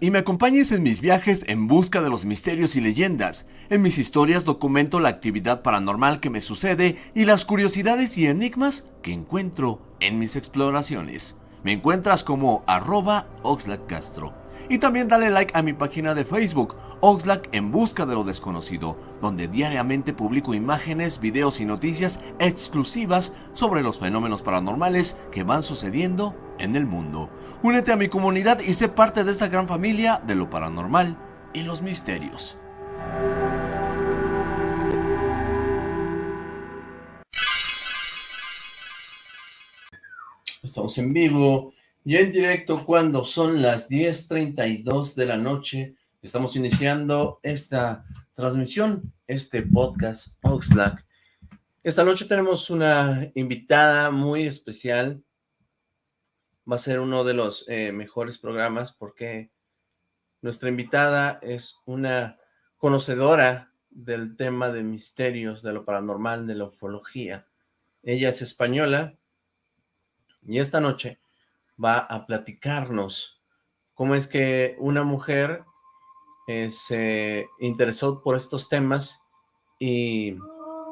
Y me acompañes en mis viajes en busca de los misterios y leyendas. En mis historias documento la actividad paranormal que me sucede y las curiosidades y enigmas que encuentro en mis exploraciones. Me encuentras como arroba Castro. Y también dale like a mi página de Facebook, Oxlack en busca de lo desconocido, donde diariamente publico imágenes, videos y noticias exclusivas sobre los fenómenos paranormales que van sucediendo en el mundo. Únete a mi comunidad y sé parte de esta gran familia de lo paranormal y los misterios. Estamos en vivo y en directo cuando son las 10.32 de la noche. Estamos iniciando esta transmisión, este podcast Oxlack. Esta noche tenemos una invitada muy especial. Va a ser uno de los eh, mejores programas porque nuestra invitada es una conocedora del tema de misterios, de lo paranormal, de la ufología. Ella es española y esta noche va a platicarnos cómo es que una mujer eh, se interesó por estos temas y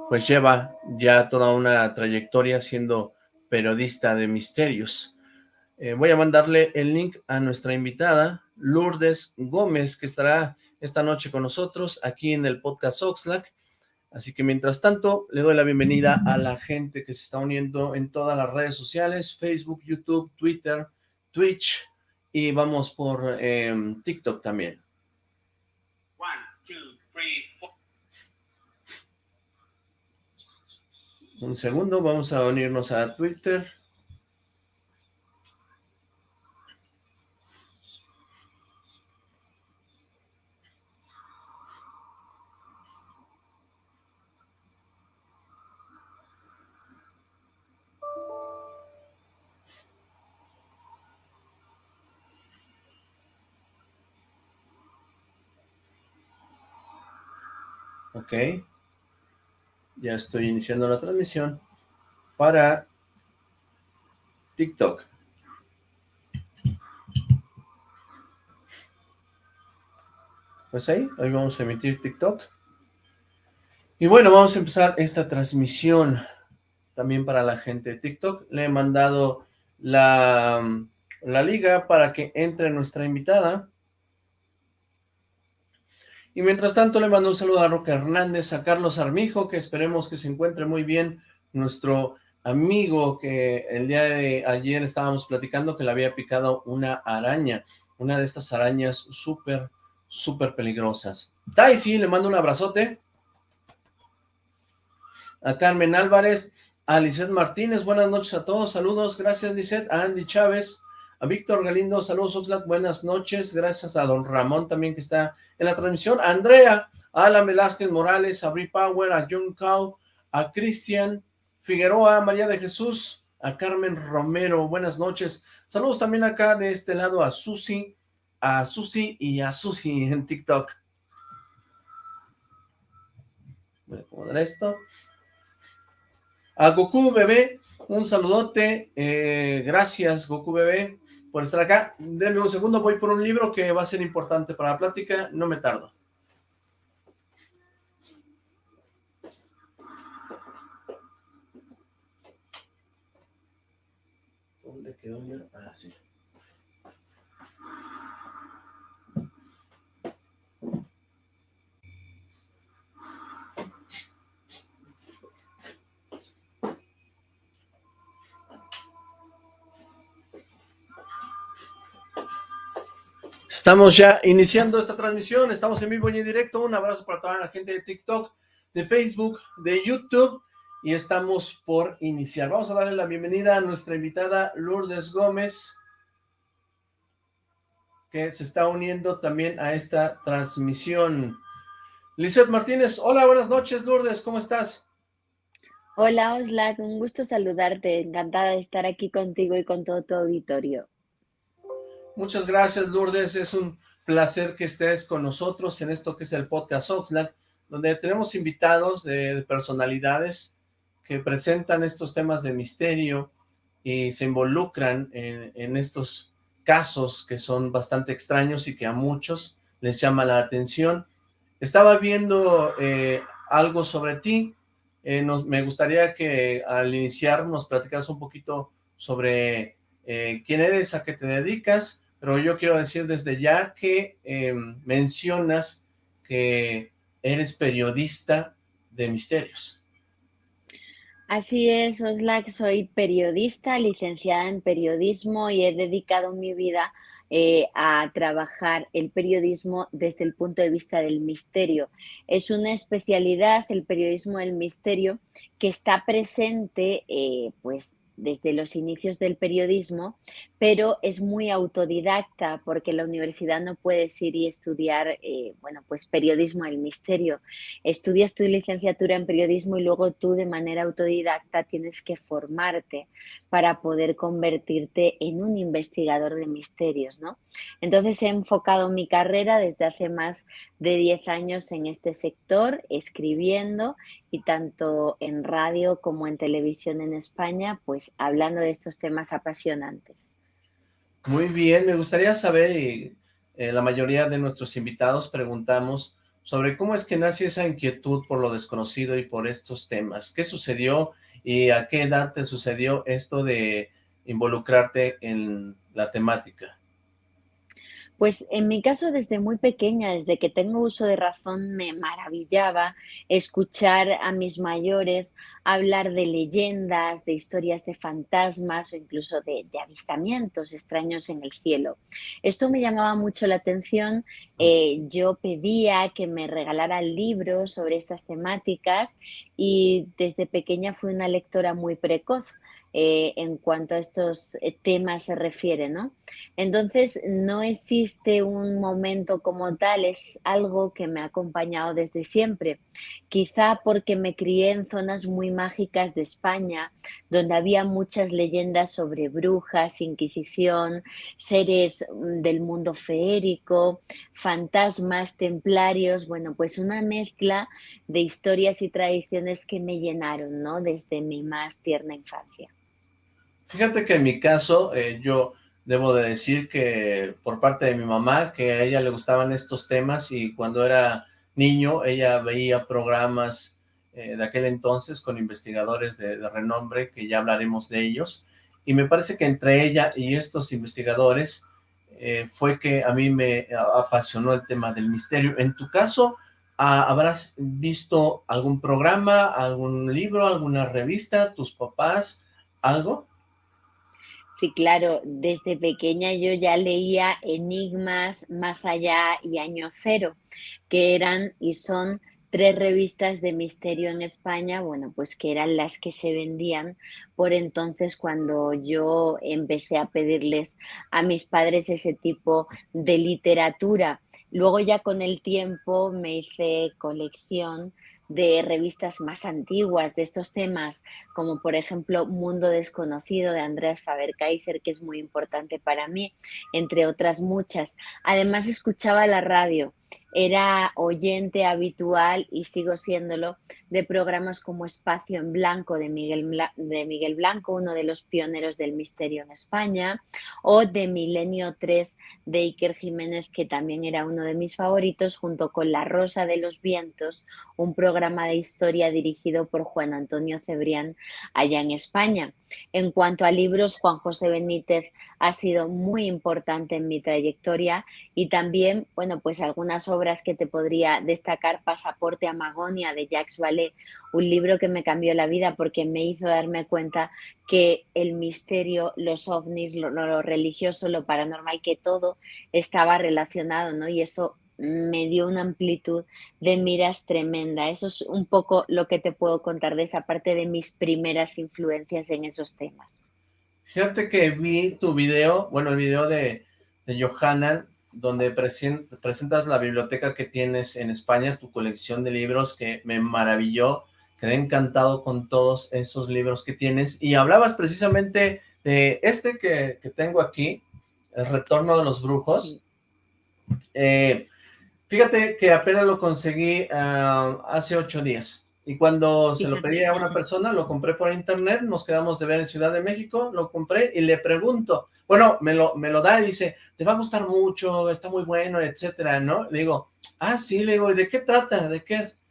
pues lleva ya toda una trayectoria siendo periodista de misterios. Eh, voy a mandarle el link a nuestra invitada, Lourdes Gómez, que estará esta noche con nosotros aquí en el podcast Oxlack. Así que mientras tanto, le doy la bienvenida a la gente que se está uniendo en todas las redes sociales, Facebook, YouTube, Twitter, Twitch, y vamos por em, TikTok también. Un segundo, vamos a unirnos a Twitter. Ok. Ya estoy iniciando la transmisión para TikTok. Pues ahí, hoy vamos a emitir TikTok. Y bueno, vamos a empezar esta transmisión también para la gente de TikTok. Le he mandado la, la liga para que entre nuestra invitada. Y mientras tanto le mando un saludo a Roca Hernández, a Carlos Armijo, que esperemos que se encuentre muy bien, nuestro amigo que el día de ayer estábamos platicando que le había picado una araña, una de estas arañas súper, súper peligrosas. sí, le mando un abrazote. A Carmen Álvarez, a Lizeth Martínez, buenas noches a todos, saludos, gracias Lizeth, a Andy Chávez, a Víctor Galindo, saludos Oxlack, buenas noches, gracias a don Ramón también que está en la transmisión, a Andrea, a Alan Velázquez Morales, a Bri Power, a John Cow, a Cristian Figueroa, María de Jesús, a Carmen Romero, buenas noches, saludos también acá de este lado a Susi, a Susi y a Susi en TikTok. Voy a acomodar esto. A Goku Bebé, un saludote, eh, gracias Goku Bebé por estar acá. Denme un segundo, voy por un libro que va a ser importante para la plática, no me tardo. ¿Dónde quedó? Ah, Estamos ya iniciando esta transmisión, estamos en vivo y en directo, un abrazo para toda la gente de TikTok, de Facebook, de YouTube, y estamos por iniciar. Vamos a darle la bienvenida a nuestra invitada Lourdes Gómez, que se está uniendo también a esta transmisión. Lizeth Martínez, hola, buenas noches Lourdes, ¿cómo estás? Hola Oslac, un gusto saludarte, encantada de estar aquí contigo y con todo tu auditorio. Muchas gracias, Lourdes. Es un placer que estés con nosotros en esto que es el podcast Oxlack, donde tenemos invitados de, personalidades que presentan estos temas de misterio y se involucran en, estos casos que son bastante extraños y que a muchos les llama la atención. Estaba viendo eh, algo sobre ti, eh, me gustaría que al iniciar nos platicaras un poquito sobre eh, quién eres, a qué te dedicas, pero yo quiero decir desde ya que em, mencionas que eres periodista de misterios. Así es, Oslak, soy periodista, licenciada en periodismo y he dedicado mi vida eh, a trabajar el periodismo desde el punto de vista del misterio. Es una especialidad, el periodismo del misterio, que está presente eh, pues desde los inicios del periodismo, pero es muy autodidacta porque la universidad no puedes ir y estudiar, eh, bueno, pues periodismo del misterio. Estudias tu licenciatura en periodismo y luego tú de manera autodidacta tienes que formarte para poder convertirte en un investigador de misterios, ¿no? Entonces he enfocado mi carrera desde hace más de 10 años en este sector, escribiendo y tanto en radio como en televisión en España, pues hablando de estos temas apasionantes. Muy bien, me gustaría saber, y eh, la mayoría de nuestros invitados preguntamos sobre cómo es que nace esa inquietud por lo desconocido y por estos temas. ¿Qué sucedió y a qué edad te sucedió esto de involucrarte en la temática? Pues en mi caso desde muy pequeña, desde que tengo uso de razón, me maravillaba escuchar a mis mayores hablar de leyendas, de historias de fantasmas o incluso de, avistamientos extraños en el cielo. Esto me llamaba mucho la atención. Eh, yo pedía que me regalaran libros sobre estas temáticas y desde pequeña fui una lectora muy precoz. Eh, en cuanto a estos eh, temas se refiere, ¿no? Entonces, no existe un momento como tal, es algo que me ha acompañado desde siempre. Quizá porque me crié en zonas muy mágicas de España, donde había muchas leyendas sobre brujas, inquisición, seres mm, del mundo feérico, fantasmas, templarios, bueno, pues una mezcla de historias y tradiciones que me llenaron, ¿no? Desde mi más tierna infancia. Fíjate que en mi caso, eh, yo debo de decir que por parte de mi mamá, que a ella le gustaban estos temas y cuando era niño ella veía programas eh, de aquel entonces con investigadores de, renombre, que ya hablaremos de ellos, y me parece que entre ella y estos investigadores eh, fue que a mí me apasionó el tema del misterio. En tu caso, ¿habrás visto algún programa, algún libro, alguna revista, tus papás, algo? Sí, claro, desde pequeña yo ya leía Enigmas, Más Allá y Año Cero, que eran y son tres revistas de misterio en España, bueno, pues que eran las que se vendían por entonces cuando yo empecé a pedirles a mis padres ese tipo de literatura. Luego ya con el tiempo me hice colección de revistas más antiguas de estos temas, como por ejemplo Mundo Desconocido de Andreas Faber-Kaiser, que es muy importante para mí, entre otras muchas. Además escuchaba la radio era oyente habitual y sigo siéndolo de programas como Espacio en Blanco de Miguel, de Miguel Blanco, uno de los pioneros del misterio en España, o de Milenio 3 de Iker Jiménez, que también era uno de mis favoritos, junto con La Rosa de los Vientos, un programa de historia dirigido por Juan Antonio Cebrián allá en España. En cuanto a libros, Juan José Benítez ha sido muy importante en mi trayectoria y también, bueno, pues algunas obras que te podría destacar, Pasaporte a Magonia de Jacques Vallée, un libro que me cambió la vida porque me hizo darme cuenta que el misterio, los ovnis, lo, religioso, lo paranormal, que todo estaba relacionado, ¿no? Y eso me dio una amplitud de miras tremenda. Eso es un poco lo que te puedo contar de esa parte de mis primeras influencias en esos temas. Fíjate que vi tu video, bueno, el video de, de Johanna, donde presentas la biblioteca que tienes en España, tu colección de libros que me maravilló, quedé encantado con todos esos libros que tienes, y hablabas precisamente de este que, tengo aquí, El Retorno de los Brujos, eh, Fíjate que apenas lo conseguí ah, hace ocho días. Y cuando se lo pedí a una persona, lo compré por internet, nos quedamos de ver en Ciudad de México, lo compré y le pregunto, Bueno, me lo, me lo da y dice, te va a gustar mucho, está muy bueno, etcétera, ¿no? Le digo, ah, sí, le digo, ¿y de qué trata? ¿De qué es?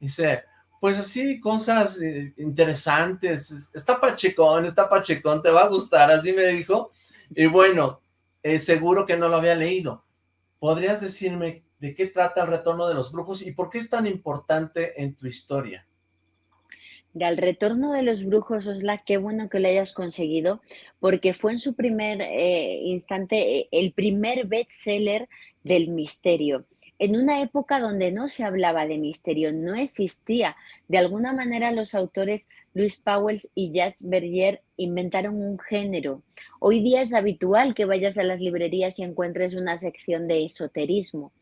Dice, pues así, cosas eh, interesantes, está pachecón, está pachecón, te va a gustar, así me dijo, y bueno, eh, seguro que no lo había leído. ¿Podrías decirme de qué trata el retorno de los brujos y por qué es tan importante en tu historia? Del retorno de los brujos, Osla, qué bueno que lo hayas conseguido, porque fue en su primer eh, instante eh, el primer bestseller del misterio. En una época donde no se hablaba de misterio, no existía. De alguna manera los autores Luis Powell y Jacques Berger inventaron un género. Hoy día es habitual que vayas a las librerías y encuentres una sección de esoterismo.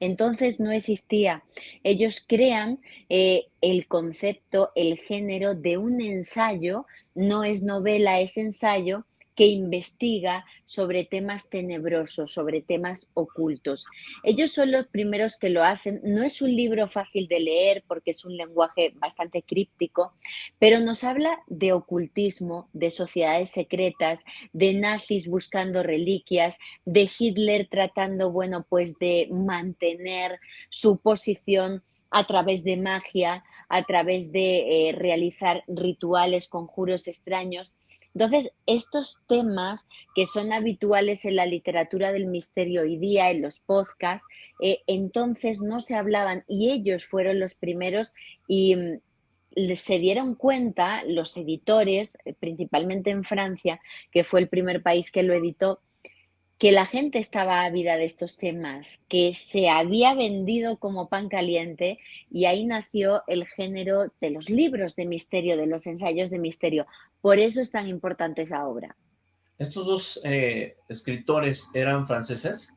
Entonces no existía. Ellos crean eh, el concepto, el género de un ensayo, no es novela, es ensayo, que investiga sobre temas tenebrosos, sobre temas ocultos. Ellos son los primeros que lo hacen. No es un libro fácil de leer porque es un lenguaje bastante críptico, pero nos habla de ocultismo, de sociedades secretas, de nazis buscando reliquias, de Hitler tratando, bueno, pues de mantener su posición a través de magia, a través de eh, realizar rituales, conjuros extraños. Entonces, estos temas que son habituales en la literatura del misterio hoy día, en los podcasts, eh, entonces no se hablaban y ellos fueron los primeros y mm, se dieron cuenta, los editores, eh, principalmente en Francia, que fue el primer país que lo editó, que la gente estaba ávida de estos temas, que se había vendido como pan caliente y ahí nació el género de los libros de misterio, de los ensayos de misterio. Por eso es tan importante esa obra. ¿Estos dos eh, escritores eran franceses?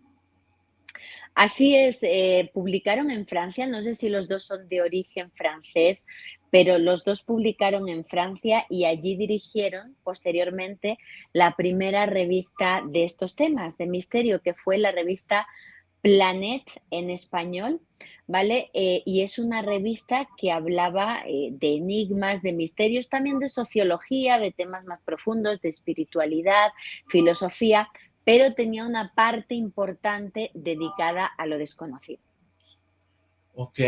Así es, eh, publicaron en Francia, no sé si los dos son de origen francés, pero los dos publicaron en Francia y allí dirigieron posteriormente la primera revista de estos temas de misterio, que fue la revista Planet en español, ¿vale? Eh, y es una revista que hablaba eh, de enigmas, de misterios, también de sociología, de temas más profundos, de espiritualidad, filosofía, pero tenía una parte importante dedicada a lo desconocido. Ok,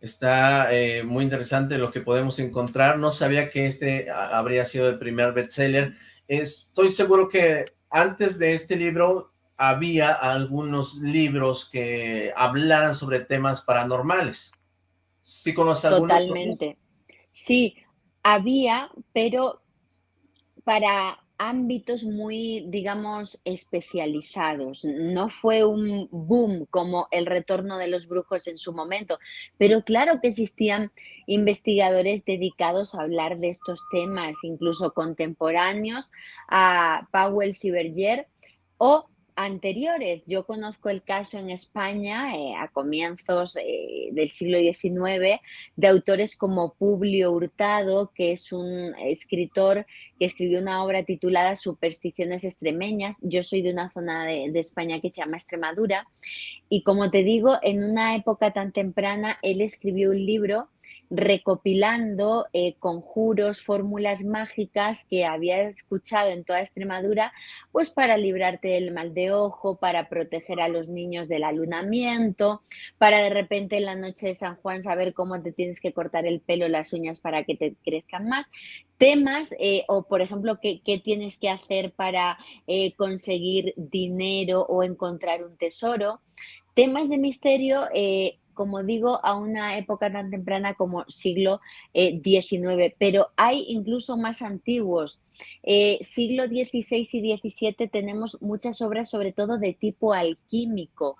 está eh, muy interesante lo que podemos encontrar. No sabía que este habría sido el primer bestseller. Estoy seguro que antes de este libro había algunos libros que hablaran sobre temas paranormales. ¿Sí conoces algunos? Totalmente. Sí, había, pero para ámbitos muy, digamos, especializados. No fue un boom como el retorno de los brujos en su momento, pero claro que existían investigadores dedicados a hablar de estos temas, incluso contemporáneos a Powell Berger o anteriores. Yo conozco el caso en España eh, a comienzos eh, del siglo XIX de autores como Publio Hurtado, que es un escritor que escribió una obra titulada Supersticiones extremeñas. Yo soy de una zona de, de España que se llama Extremadura y como te digo, en una época tan temprana él escribió un libro recopilando eh, conjuros, fórmulas mágicas que había escuchado en toda Extremadura, pues para librarte del mal de ojo, para proteger a los niños del alunamiento, para de repente en la noche de San Juan saber cómo te tienes que cortar el pelo, las uñas para que te crezcan más. Temas, eh, o por ejemplo, qué, tienes que hacer para eh, conseguir dinero o encontrar un tesoro. Temas de misterio como digo, a una época tan temprana como siglo XIX, eh, pero hay incluso más antiguos. Eh, siglo XVI y XVII tenemos muchas obras, sobre todo de tipo alquímico.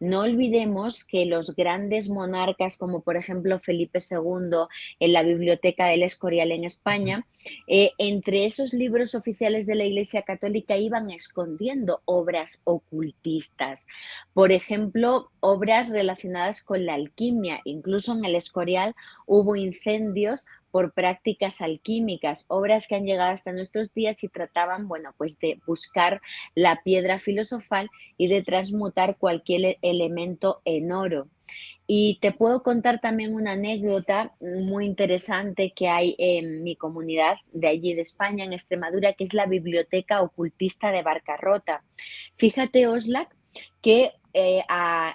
No olvidemos que los grandes monarcas, como por ejemplo Felipe II en la Biblioteca del Escorial en España, eh, entre esos libros oficiales de la Iglesia Católica iban escondiendo obras ocultistas. Por ejemplo, obras relacionadas con la alquimia. Incluso en el Escorial hubo incendios por prácticas alquímicas, obras que han llegado hasta nuestros días y trataban, bueno, pues de buscar la piedra filosofal y de transmutar cualquier elemento en oro. Y te puedo contar también una anécdota muy interesante que hay en mi comunidad de allí de España, en Extremadura, que es la Biblioteca Ocultista de Barcarrota. Fíjate, Oslac, que eh,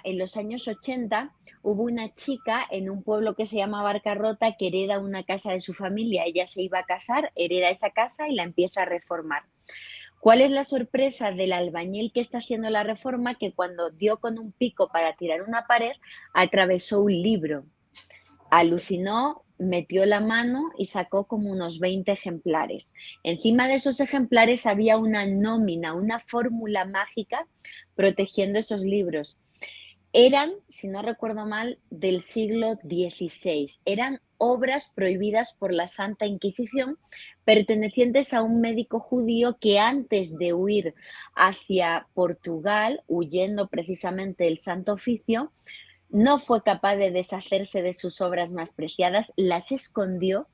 en los años 80 hubo una chica en un pueblo que se llama Barcarrota que hereda una casa de su familia. Ella se iba a casar, hereda esa casa y la empieza a reformar. ¿Cuál es la sorpresa del albañil que está haciendo la reforma? Que cuando dio con un pico para tirar una pared, atravesó un libro. Alucinó, metió la mano y sacó como unos 20 ejemplares. Encima de esos ejemplares había una nómina, una fórmula mágica protegiendo esos libros. Eran, si no recuerdo mal, del siglo XVI. Eran obras prohibidas por la Santa Inquisición pertenecientes a un médico judío que antes de huir hacia Portugal, huyendo precisamente del Santo Oficio, no fue capaz de deshacerse de sus obras más preciadas, las escondió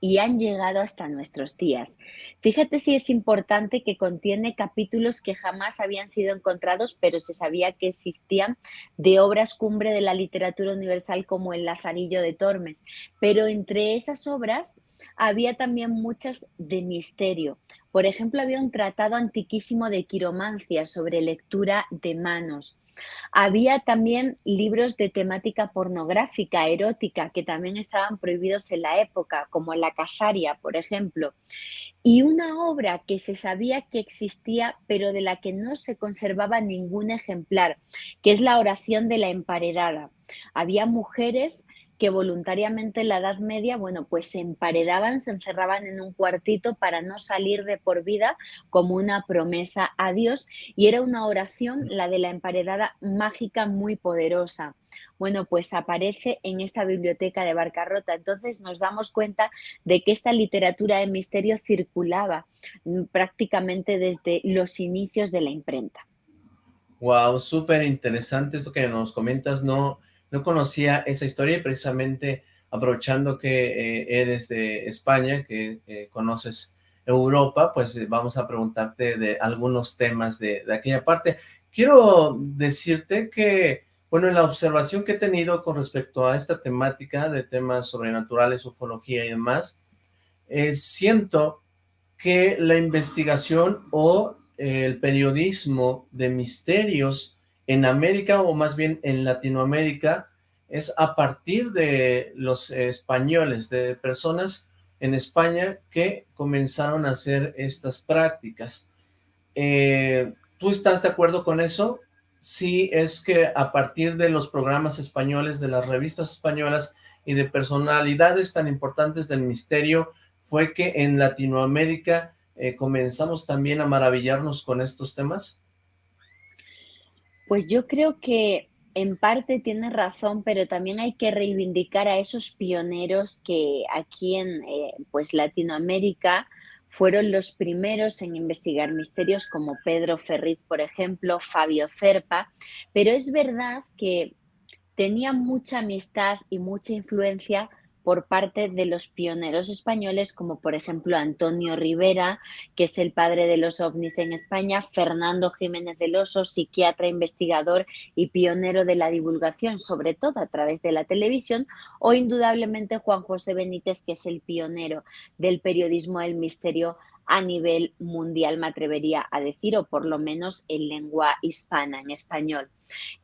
y han llegado hasta nuestros días. Fíjate si es importante que contiene capítulos que jamás habían sido encontrados, pero se sabía que existían de obras cumbre de la literatura universal como El Lazarillo de Tormes. Pero entre esas obras había también muchas de misterio. Por ejemplo, había un tratado antiquísimo de quiromancia sobre lectura de manos. Había también libros de temática pornográfica, erótica, que también estaban prohibidos en la época, como La Casaria, por ejemplo. Y una obra que se sabía que existía, pero de la que no se conservaba ningún ejemplar, que es la oración de la emparedada. Había mujeres que voluntariamente en la Edad Media, bueno, pues se emparedaban, se encerraban en un cuartito para no salir de por vida como una promesa a Dios y era una oración, la de la emparedada mágica muy poderosa. Bueno, pues aparece en esta biblioteca de Barcarrota. Entonces nos damos cuenta de que esta literatura de misterio circulaba mm, prácticamente desde los inicios de la imprenta. Wow, súper interesante esto que nos comentas, no, no conocía esa historia y precisamente aprovechando que eh, eres de España, que eh, conoces Europa, pues eh, vamos a preguntarte de algunos temas de, de, aquella parte. Quiero decirte que, bueno, en la observación que he tenido con respecto a esta temática de temas sobrenaturales, ufología y demás, siento que la investigación o el periodismo de misterios en América o más bien en Latinoamérica es a partir de los españoles, de personas en España que comenzaron a hacer estas prácticas. Eh, ¿Tú estás de acuerdo con eso? Sí, es que a partir de los programas españoles, de las revistas españolas y de personalidades tan importantes del misterio, fue que en Latinoamérica eh, comenzamos también a maravillarnos con estos temas. Pues yo creo que en parte tienes razón, pero también hay que reivindicar a esos pioneros que aquí en eh, pues Latinoamérica fueron los primeros en investigar misterios como Pedro Ferriz, por ejemplo, Fabio Cerpa, pero es verdad que tenía mucha amistad y mucha influencia por parte de los pioneros españoles, como por ejemplo Antonio Rivera, que es el padre de los ovnis en España, Fernando Jiménez del Oso, psiquiatra, investigador y pionero de la divulgación, sobre todo a través de la televisión, o indudablemente Juan José Benítez, que es el pionero del periodismo del misterio a nivel mundial, me atrevería a decir, o por lo menos en lengua hispana, en español.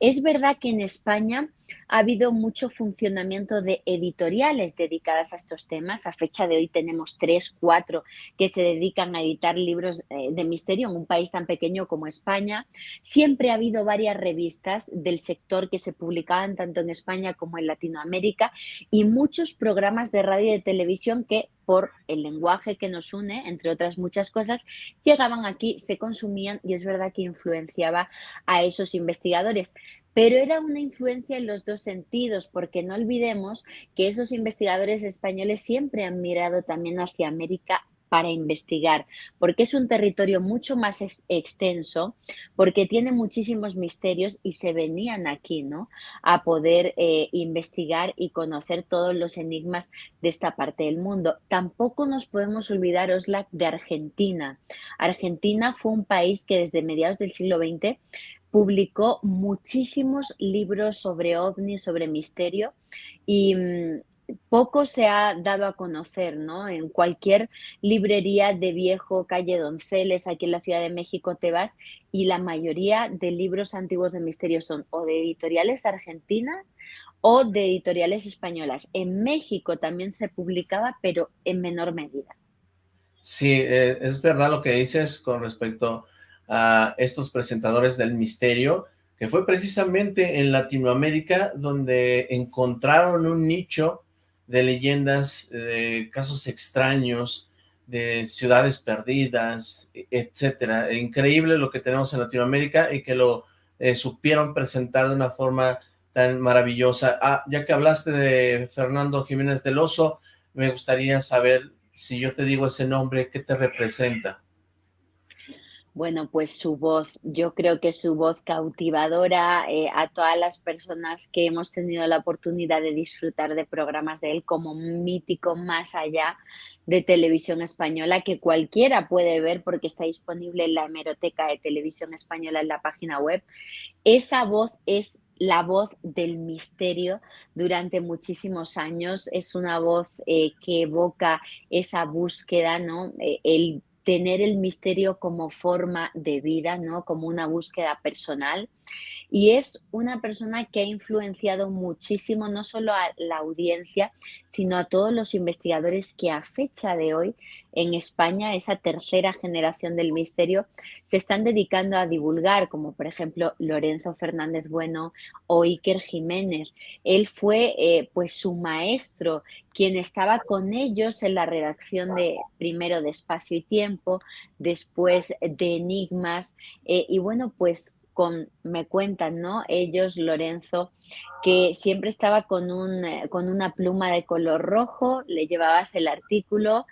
Es verdad que en España ha habido mucho funcionamiento de editoriales dedicadas a estos temas. A fecha de hoy tenemos tres, cuatro que se dedican a editar libros eh, de misterio en un país tan pequeño como España. Siempre ha habido varias revistas del sector que se publicaban tanto en España como en Latinoamérica y muchos programas de radio y de televisión que por el lenguaje que nos une, entre otras muchas cosas, llegaban aquí, se consumían y es verdad que influenciaba a esos investigadores. Pero era una influencia en los dos sentidos, porque no olvidemos que esos investigadores españoles siempre han mirado también hacia América para investigar, porque es un territorio mucho más extenso, porque tiene muchísimos misterios y se venían aquí, ¿no? A poder eh, investigar y conocer todos los enigmas de esta parte del mundo. Tampoco nos podemos olvidar, Oslac, de Argentina. Argentina fue un país que desde mediados del siglo XX publicó muchísimos libros sobre ovnis, sobre misterio y mm, poco se ha dado a conocer, ¿no? En cualquier librería de viejo, calle Donceles, aquí en la Ciudad de México te vas y la mayoría de libros antiguos de misterio son o de editoriales argentinas o de editoriales españolas. En México también se publicaba, pero en menor medida. Sí, eh, es verdad lo que dices con respecto a estos presentadores del misterio, que fue precisamente en Latinoamérica donde encontraron un nicho de leyendas, de casos extraños, de ciudades perdidas, etcétera. Increíble lo que tenemos en Latinoamérica y que lo eh, supieron presentar de una forma tan maravillosa. Ah, ya que hablaste de Fernando Jiménez del Oso, me gustaría saber si yo te digo ese nombre, ¿qué te representa? Bueno, pues su voz, yo creo que su voz cautivadora eh, a todas las personas que hemos tenido la oportunidad de disfrutar de programas de él como mítico más allá de televisión española que cualquiera puede ver porque está disponible en la hemeroteca de televisión española en la página web. Esa voz es la voz del misterio durante muchísimos años, es una voz eh, que evoca esa búsqueda, ¿no? Eh, el tener el misterio como forma de vida, ¿no? Como una búsqueda personal. Y es una persona que ha influenciado muchísimo no solo a la audiencia, sino a todos los investigadores que a fecha de hoy en España, esa tercera generación del misterio, se están dedicando a divulgar, como por ejemplo Lorenzo Fernández Bueno o Iker Jiménez. Él fue eh, pues su maestro, quien estaba con ellos en la redacción de primero de Espacio y Tiempo, después de Enigmas, eh, y bueno, pues me cuentan, ¿no? Ellos, Lorenzo, que siempre estaba con, un, eh, con una pluma de color rojo, le llevabas el artículo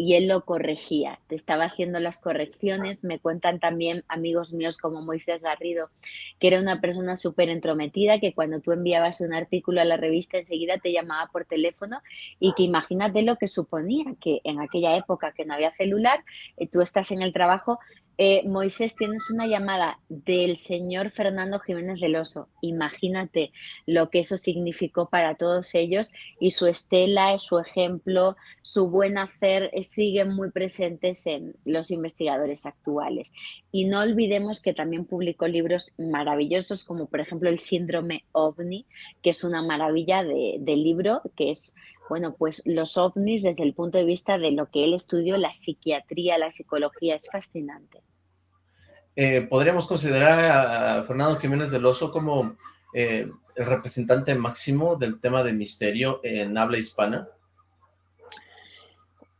y él lo corregía, te estaba haciendo las correcciones. Me cuentan también amigos míos como Moisés Garrido, que era una persona súper entrometida, que cuando tú enviabas un artículo a la revista enseguida te llamaba por teléfono y que imagínate lo que suponía, que en aquella época que no había celular, eh, tú estás en el trabajo, eh, Moisés, tienes una llamada del señor Fernando Jiménez del Oso. Imagínate lo que eso significó para todos ellos y su estela, su ejemplo, su buen hacer eh, siguen muy presentes en los investigadores actuales. Y no olvidemos que también publicó libros maravillosos como por ejemplo El síndrome ovni, que es una maravilla de, de libro, que es bueno, pues los ovnis desde el punto de vista de lo que él estudió, la psiquiatría, la psicología, es fascinante. Eh, ¿Podríamos considerar a, Fernando Jiménez del Oso como eh, el representante máximo del tema de misterio en habla hispana?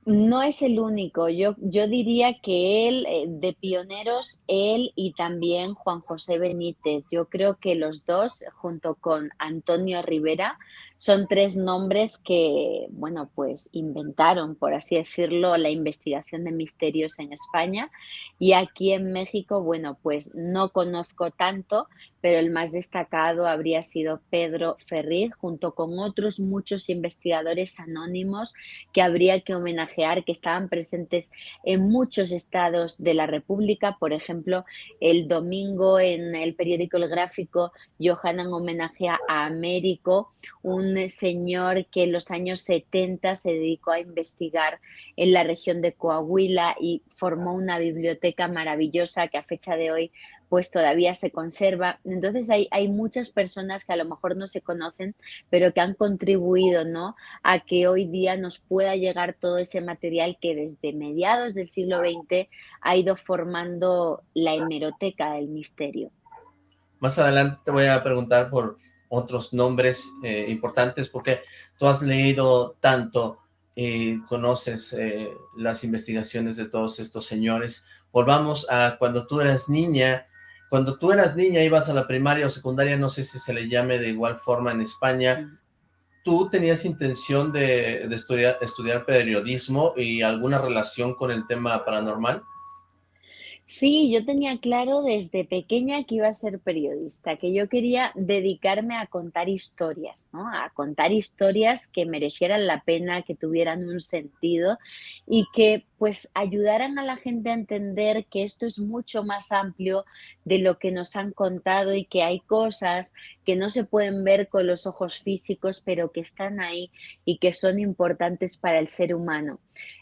No es el único, yo, yo diría que él, eh, de pioneros, él y también Juan José Benítez, yo creo que los dos, junto con Antonio Rivera, son tres nombres que, bueno, pues inventaron, por así decirlo, la investigación de misterios en España. Y aquí en México, bueno, pues no conozco tanto, pero el más destacado habría sido Pedro Ferriz, junto con otros muchos investigadores anónimos que habría que homenajear, que estaban presentes en muchos estados de la República. Por ejemplo, el domingo en el periódico El Gráfico, Johanan homenajea a Américo, un señor que en los años 70 se dedicó a investigar en la región de Coahuila y formó una biblioteca maravillosa que a fecha de hoy pues todavía se conserva. Entonces hay, hay muchas personas que a lo mejor no se conocen, pero que han contribuido ¿no? a que hoy día nos pueda llegar todo ese material que desde mediados del siglo XX ha ido formando la hemeroteca del misterio. Más adelante te voy a preguntar por otros nombres eh, importantes, porque tú has leído tanto y conoces eh, las investigaciones de todos estos señores. Volvamos a cuando tú eras niña, cuando tú eras niña, ibas a la primaria o secundaria, no sé si se le llame de igual forma en España, ¿tú tenías intención de, de estudiar, estudiar periodismo y alguna relación con el tema paranormal? Sí, yo tenía claro desde pequeña que iba a ser periodista, que yo quería dedicarme a contar historias, ¿no? A contar historias que merecieran la pena, que tuvieran un sentido y que pues ayudaran a la gente a entender que esto es mucho más amplio de lo que nos han contado y que hay cosas que no se pueden ver con los ojos físicos, pero que están ahí y que son importantes para el ser humano.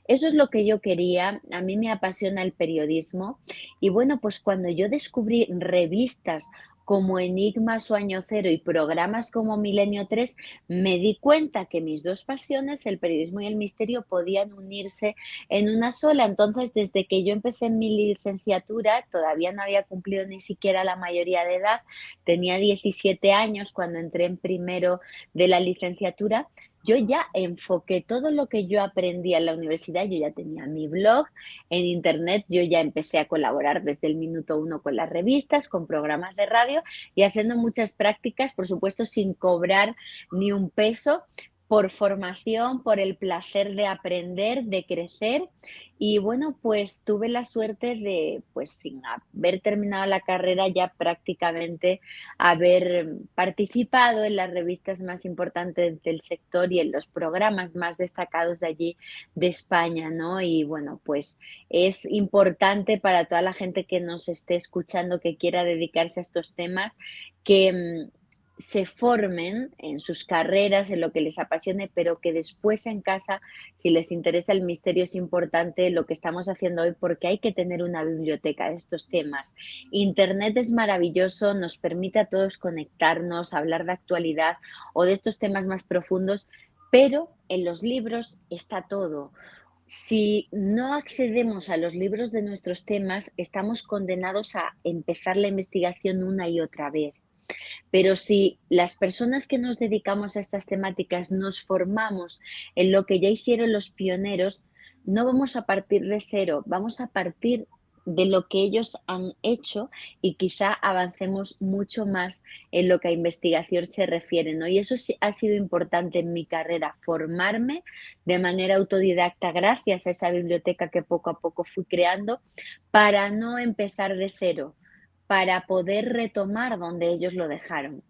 Eso es lo que yo quería. A mí me apasiona el periodismo y bueno, pues cuando yo descubrí revistas como Enigmas o Año Cero y programas como Milenio 3, me di cuenta que mis dos pasiones, el periodismo y el misterio, podían unirse en una sola. Entonces, desde que yo empecé mi licenciatura, todavía no había cumplido ni siquiera la mayoría de edad, tenía 17 años cuando entré en primero de la licenciatura, yo ya enfoqué todo lo que yo aprendí en la universidad, yo ya tenía mi blog en internet, yo ya empecé a colaborar desde el minuto uno con las revistas, con programas de radio y haciendo muchas prácticas, por supuesto, sin cobrar ni un peso, por formación, por el placer de aprender, de crecer. Y bueno, pues tuve la suerte de, pues sin haber terminado la carrera, ya prácticamente haber participado en las revistas más importantes del sector y en los programas más destacados de allí de España, ¿no? Y bueno, pues es importante para toda la gente que nos esté escuchando, que quiera dedicarse a estos temas, que mm, se formen en sus carreras, en lo que les apasione, pero que después en casa, si les interesa el misterio, es importante lo que estamos haciendo hoy porque hay que tener una biblioteca de estos temas. Internet es maravilloso, nos permite a todos conectarnos, hablar de actualidad o de estos temas más profundos, pero en los libros está todo. Si no accedemos a los libros de nuestros temas, estamos condenados a empezar la investigación una y otra vez. Pero si las personas que nos dedicamos a estas temáticas nos formamos en lo que ya hicieron los pioneros, no vamos a partir de cero, vamos a partir de lo que ellos han hecho y quizá avancemos mucho más en lo que a investigación se refiere. ¿no? Y eso ha sido importante en mi carrera, formarme de manera autodidacta gracias a esa biblioteca que poco a poco fui creando para no empezar de cero, para poder retomar donde ellos lo dejaron.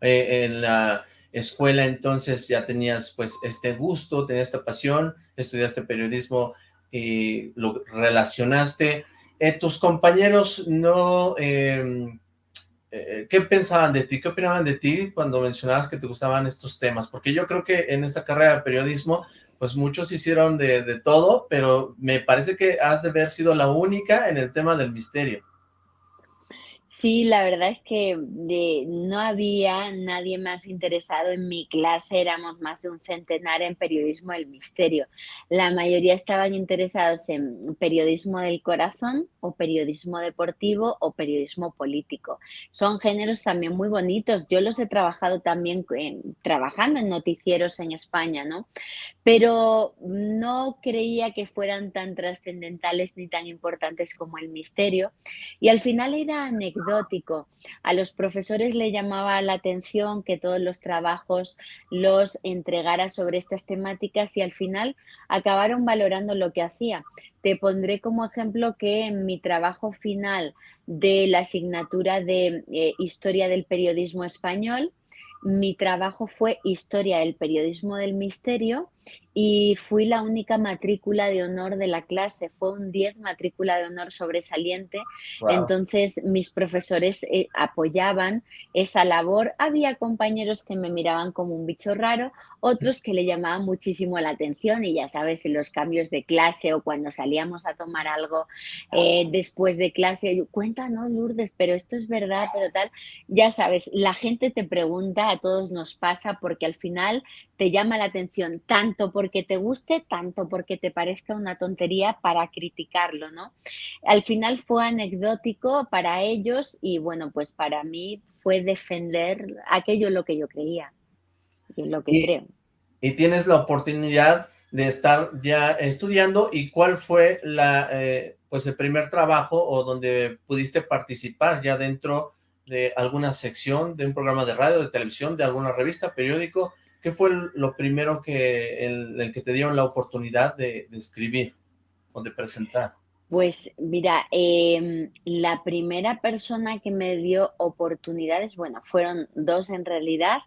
Eh, en la escuela entonces ya tenías pues este gusto, tenías esta pasión, estudiaste periodismo y lo relacionaste. Eh, ¿Tus compañeros no... Em, eh, ¿Qué pensaban de ti? ¿Qué opinaban de ti cuando mencionabas que te gustaban estos temas? Porque yo creo que en esta carrera de periodismo pues muchos hicieron de, de todo, pero me parece que has de haber sido la única en el tema del misterio. Sí, la verdad es que no había nadie más interesado en mi clase, éramos más de un centenar en periodismo del misterio. La mayoría estaban interesados en periodismo del corazón o periodismo deportivo o periodismo político. Son géneros también muy bonitos. Yo los he trabajado también trabajando en noticieros en España, ¿no? Pero no creía que fueran tan trascendentales ni tan importantes como el misterio. Y al final era a los profesores le llamaba la atención que todos los trabajos los entregara sobre estas temáticas y al final acabaron valorando lo que hacía. Te pondré como ejemplo que en mi trabajo final de la asignatura de eh, Historia del Periodismo Español, mi trabajo fue Historia del Periodismo del Misterio y fui la única matrícula de honor de la clase, fue un 10 matrícula de honor sobresaliente, entonces mis profesores eh, apoyaban esa labor, había compañeros que me miraban como un bicho raro, otros que le llamaban muchísimo la atención y ya sabes, en los cambios de clase o cuando salíamos a tomar algo eh, después de clase, cuéntanos Lourdes, pero esto es verdad, pero tal, ya sabes, la gente te pregunta, a todos nos pasa porque al final te llama la atención tanto porque te guste, tanto porque te parezca una tontería para criticarlo, ¿no? Al final fue anecdótico para ellos y bueno, pues para mí fue defender aquello lo que yo creía y lo que creo. Y tienes la oportunidad de estar ya estudiando y cuál fue la, eh, pues el primer trabajo o donde pudiste participar ya dentro de alguna sección de un programa de radio, de televisión, de alguna revista, periódico, ¿Qué fue lo primero que el, que te dieron la oportunidad de, escribir o de presentar? Pues mira, em, la primera persona que me dio oportunidades, bueno, fueron dos en realidad,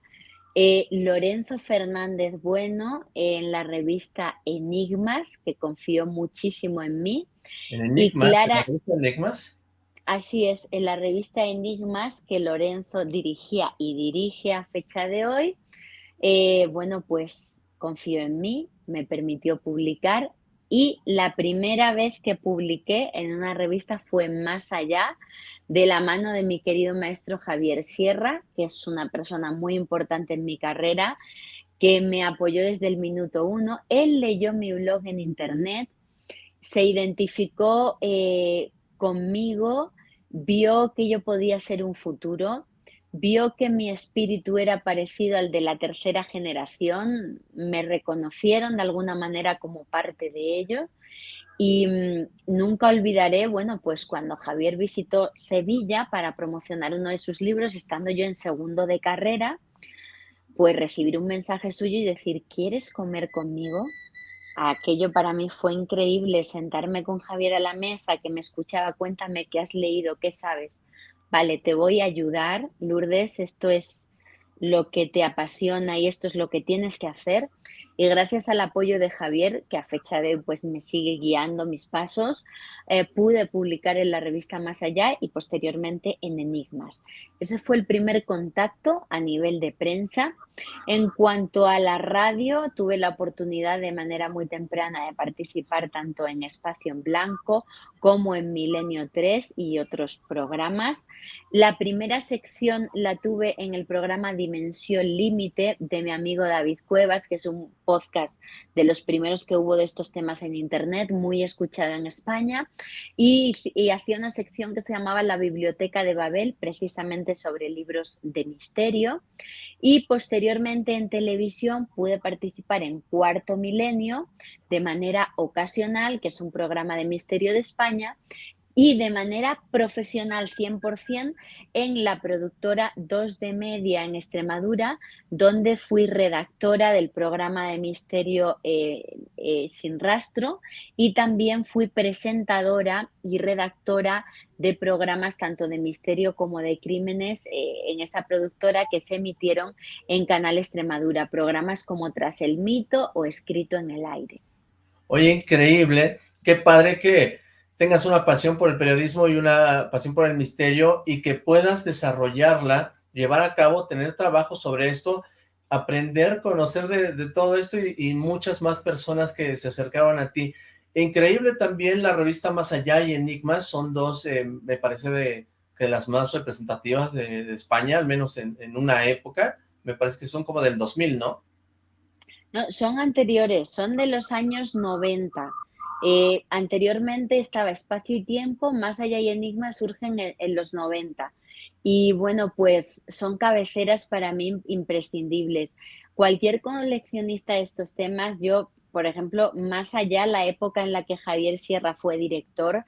Eh, Lorenzo Fernández Bueno en la revista Enigmas, que confió muchísimo en mí. ¿En Enigmas? ¿En la revista Enigmas? Así es, en la revista Enigmas que Lorenzo dirigía y dirige a fecha de hoy, eh, bueno, pues confió en mí, me permitió publicar y la primera vez que publiqué en una revista fue Más Allá, de la mano de mi querido maestro Javier Sierra, que es una persona muy importante en mi carrera, que me apoyó desde el minuto uno. Él leyó mi blog en internet, se identificó eh, conmigo, vio que yo podía ser un futuro, vio que mi espíritu era parecido al de la tercera generación, me reconocieron de alguna manera como parte de ello y mm, nunca olvidaré, bueno, pues cuando Javier visitó Sevilla para promocionar uno de sus libros, estando yo en segundo de carrera, pues recibir un mensaje suyo y decir, ¿quieres comer conmigo? Aquello para mí fue increíble, sentarme con Javier a la mesa, que me escuchaba, cuéntame qué has leído, qué sabes vale, te voy a ayudar, Lourdes, esto es lo que te apasiona y esto es lo que tienes que hacer. Y gracias al apoyo de Javier, que a fecha de hoy pues me sigue guiando mis pasos, eh, pude publicar en la revista Más Allá y posteriormente en Enigmas. Ese fue el primer contacto a nivel de prensa. En cuanto a la radio, tuve la oportunidad de manera muy temprana de participar tanto en Espacio en Blanco como en Milenio 3 y otros programas. La primera sección la tuve en el programa Dimensión Límite de mi amigo David Cuevas, que es un podcast de los primeros que hubo de estos temas en Internet, muy escuchado en España, y, hacía una sección que se llamaba La Biblioteca de Babel, precisamente sobre libros de misterio. Y posteriormente en televisión pude participar en Cuarto Milenio de manera ocasional, que es un programa de misterio de España, y de manera profesional 100% en la productora 2 de Media en Extremadura, donde fui redactora del programa de Misterio eh, eh, Sin Rastro y también fui presentadora y redactora de programas tanto de misterio como de crímenes eh, en esta productora que se emitieron en Canal Extremadura, programas como Tras el Mito o Escrito en el Aire. Oye, increíble, qué padre que tengas una pasión por el periodismo y una pasión por el misterio y que puedas desarrollarla, llevar a cabo, tener trabajo sobre esto, aprender, conocer de, todo esto y, muchas más personas que se acercaban a ti. Increíble también la revista Más Allá y Enigmas, son dos, eh, me parece, de, las más representativas de, España, al menos en, en, una época, me parece que son como del 2000, ¿no? No, son anteriores, son de los años 90. Eh, anteriormente estaba Espacio y Tiempo, Más Allá y Enigma surgen en, los 90. Y bueno, pues son cabeceras para mí imprescindibles. Cualquier coleccionista de estos temas, yo, por ejemplo, Más Allá, la época en la que Javier Sierra fue director,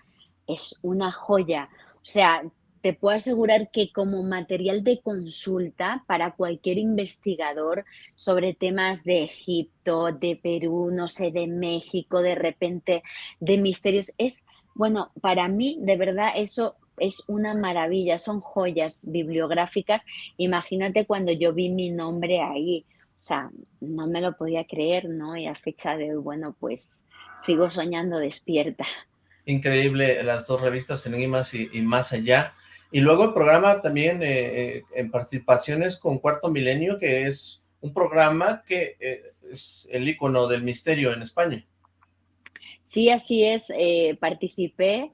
es una joya. O sea, te puedo asegurar que como material de consulta para cualquier investigador sobre temas de Egipto, de Perú, no sé, de México, de repente, de misterios, es, bueno, para mí de verdad eso es una maravilla, son joyas bibliográficas. Imagínate cuando yo vi mi nombre ahí, o sea, no me lo podía creer, ¿no? Y a fecha de hoy, bueno, pues sigo soñando despierta. Increíble las dos revistas Enigmas y, y Más Allá. Y luego el programa también eh, eh, en participaciones con Cuarto Milenio, que es un programa que eh, es el icono del misterio en España. Sí, así es. participé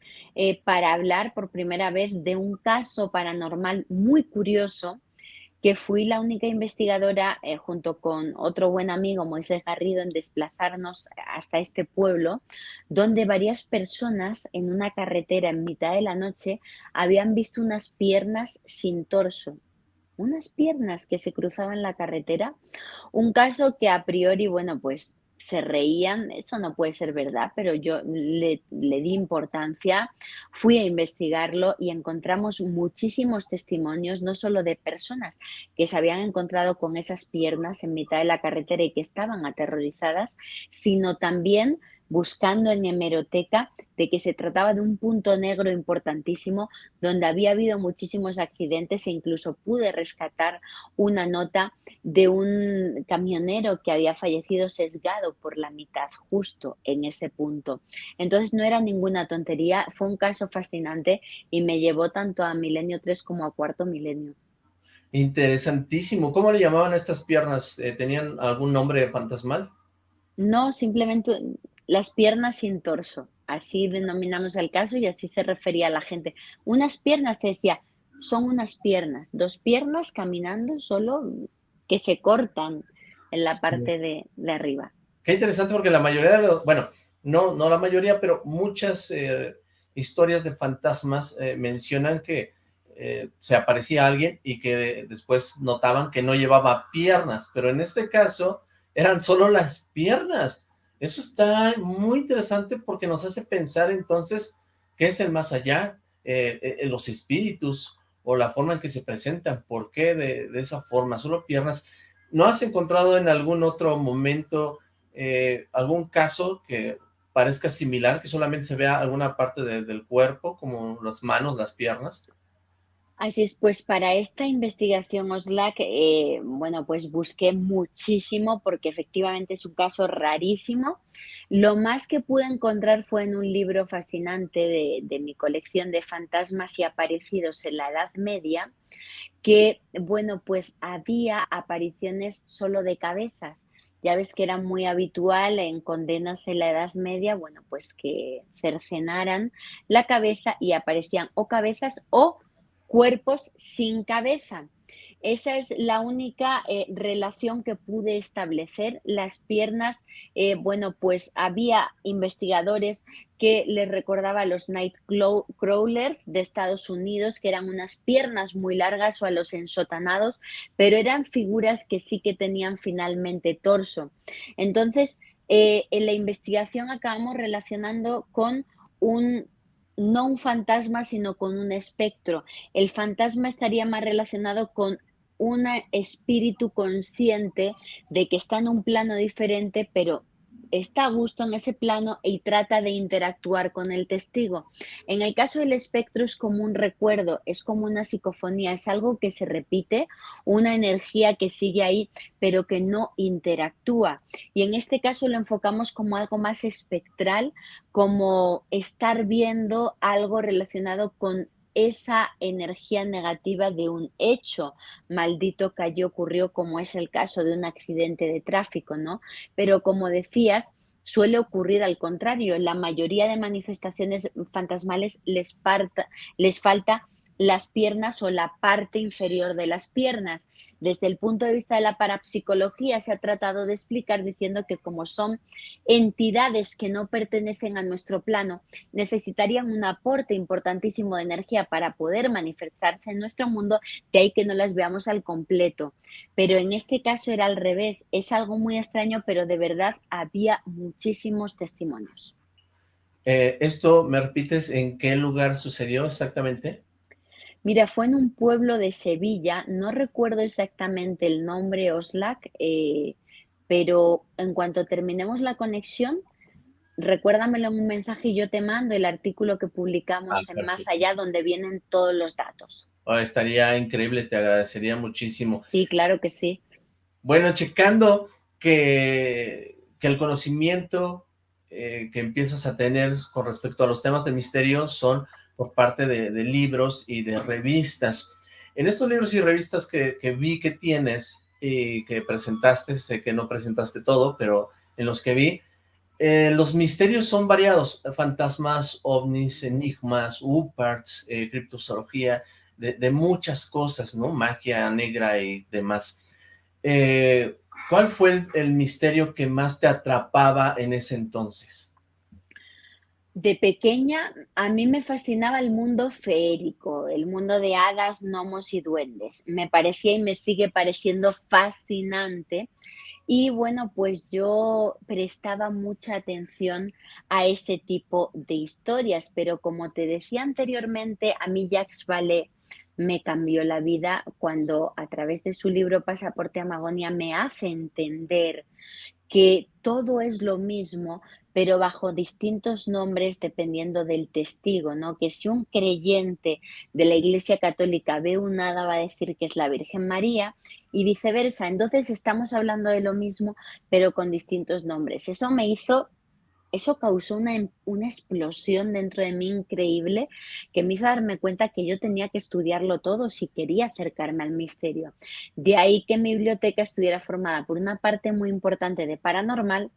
para hablar por primera vez de un caso paranormal muy curioso que fui la única investigadora, eh, junto con otro buen amigo, Moisés Garrido, en desplazarnos hasta este pueblo, donde varias personas en una carretera en mitad de la noche habían visto unas piernas sin torso, unas piernas que se cruzaban la carretera. Un caso que a priori, bueno, pues se reían, eso no puede ser verdad, pero yo le, di importancia, fui a investigarlo y encontramos muchísimos testimonios, no solo de personas que se habían encontrado con esas piernas en mitad de la carretera y que estaban aterrorizadas, sino también buscando en hemeroteca de que se trataba de un punto negro importantísimo donde había habido muchísimos accidentes e incluso pude rescatar una nota de un camionero que había fallecido sesgado por la mitad justo en ese punto. Entonces no era ninguna tontería, fue un caso fascinante y me llevó tanto a Milenio 3 como a Cuarto Milenio. Interesantísimo. ¿Cómo le llamaban a estas piernas? Eh, ¿Tenían algún nombre fantasmal? No, simplemente las piernas sin torso. Así denominamos el caso y así se refería a la gente. Unas piernas, te decía, son unas piernas, dos piernas caminando solo que se cortan en la parte de, arriba. Qué interesante porque la mayoría de los, bueno, no, no la mayoría, pero muchas eh, historias de fantasmas eh, mencionan que eh, se aparecía alguien y que después notaban que no llevaba piernas, pero en este caso eran solo las piernas. Eso está muy interesante porque nos hace pensar entonces qué es el más allá, eh, eh, los espíritus o la forma en que se presentan, por qué de, esa forma, solo piernas. ¿No has encontrado en algún otro momento algún caso que parezca similar, que solamente se vea alguna parte del cuerpo, como las manos, las piernas? Así es, pues para esta investigación OSLAC, eh, bueno, pues busqué muchísimo porque efectivamente es un caso rarísimo. Lo más que pude encontrar fue en un libro fascinante de, de mi colección de fantasmas y aparecidos en la Edad Media, que, bueno, pues había apariciones solo de cabezas. Ya ves que era muy habitual en condenas en la Edad Media, bueno, pues que cercenaran la cabeza y aparecían o cabezas o cuerpos sin cabeza. Esa es la única eh, relación que pude establecer. Las piernas, eh, bueno, pues había investigadores que les recordaba a los night crawlers de Estados Unidos, que eran unas piernas muy largas o a los ensotanados, pero eran figuras que sí que tenían finalmente torso. Entonces, eh, en la investigación acabamos relacionando con un no un fantasma, sino con un espectro. El fantasma estaría más relacionado con un espíritu consciente de que está en un plano diferente, pero está a gusto en ese plano y trata de interactuar con el testigo. En el caso del espectro es como un recuerdo, es como una psicofonía, es algo que se repite, una energía que sigue ahí, pero que no interactúa. Y en este caso lo enfocamos como algo más espectral, como estar viendo algo relacionado con esa energía negativa de un hecho maldito que allí ocurrió, como es el caso de un accidente de tráfico, ¿no? Pero como decías, suele ocurrir al contrario. La mayoría de manifestaciones fantasmales les, les falta las piernas o la parte inferior de las piernas. Desde el punto de vista de la parapsicología se ha tratado de explicar diciendo que como son entidades que no pertenecen a nuestro plano, necesitarían un aporte importantísimo de energía para poder manifestarse en nuestro mundo, de ahí que no las veamos al completo. Pero en este caso era al revés, es algo muy extraño, pero de verdad había muchísimos testimonios. Eh, ¿Esto me repites en qué lugar sucedió exactamente? Mira, fue en un pueblo de Sevilla, no recuerdo exactamente el nombre Oslac, eh, pero en cuanto terminemos la conexión, recuérdamelo en un mensaje y yo te mando el artículo que publicamos ah, en Más Allá donde vienen todos los datos. Oh, estaría increíble, te agradecería muchísimo. Sí, claro que sí. Bueno, checando que, que el conocimiento eh, que empiezas a tener con respecto a los temas de misterio son por parte de, libros y de revistas. En estos libros y revistas que, vi que tienes y que presentaste, sé que no presentaste todo, pero en los que vi, eh, los misterios son variados, fantasmas, ovnis, enigmas, uparts, eh, criptozoología, de, muchas cosas, ¿no? Magia negra y demás. Eh, ¿Cuál fue el, el misterio que más te atrapaba en ese entonces? De pequeña a mí me fascinaba el mundo feérico, el mundo de hadas, gnomos y duendes. Me parecía y me sigue pareciendo fascinante. Y bueno, pues yo prestaba mucha atención a ese tipo de historias, pero como te decía anteriormente, a mí Jacques Vallée me cambió la vida cuando a través de su libro Pasaporte a Magonia me hace entender que todo es lo mismo, pero bajo distintos nombres dependiendo del testigo, ¿no? Que si un creyente de la Iglesia Católica ve un hada va a decir que es la Virgen María y viceversa. Entonces estamos hablando de lo mismo, pero con distintos nombres. Eso me hizo eso causó una, una, explosión dentro de mí increíble que me hizo darme cuenta que yo tenía que estudiarlo todo si quería acercarme al misterio. De ahí que mi biblioteca estuviera formada por una parte muy importante de paranormal,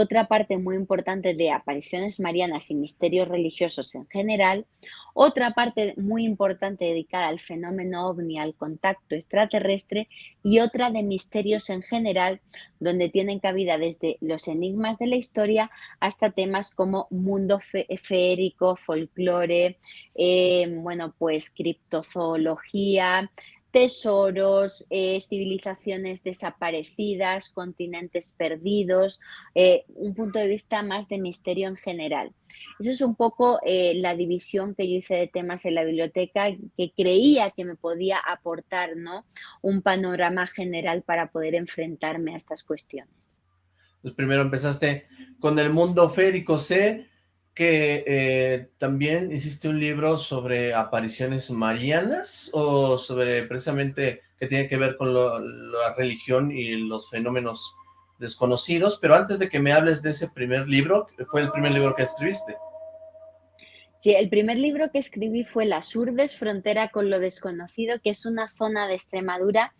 otra parte muy importante de apariciones marianas y misterios religiosos en general, otra parte muy importante dedicada al fenómeno ovni, al contacto extraterrestre y otra de misterios en general, donde tienen cabida desde los enigmas de la historia hasta temas como mundo feérico, folclore, eh, bueno, pues criptozoología, tesoros, eh, civilizaciones desaparecidas, continentes perdidos, eh, un punto de vista más de misterio en general. Eso es un poco eh, la división que yo hice de temas en la biblioteca, que creía que me podía aportar ¿no? un panorama general para poder enfrentarme a estas cuestiones. Pues primero empezaste con el mundo férico, sé que eh, también hiciste un libro sobre apariciones marianas o sobre precisamente que tiene que ver con la religión y los fenómenos desconocidos, pero antes de que me hables de ese primer libro, fue el primer libro que escribiste. Sí, el primer libro que escribí fue Las Urdes, frontera con lo desconocido, que es una zona de Extremadura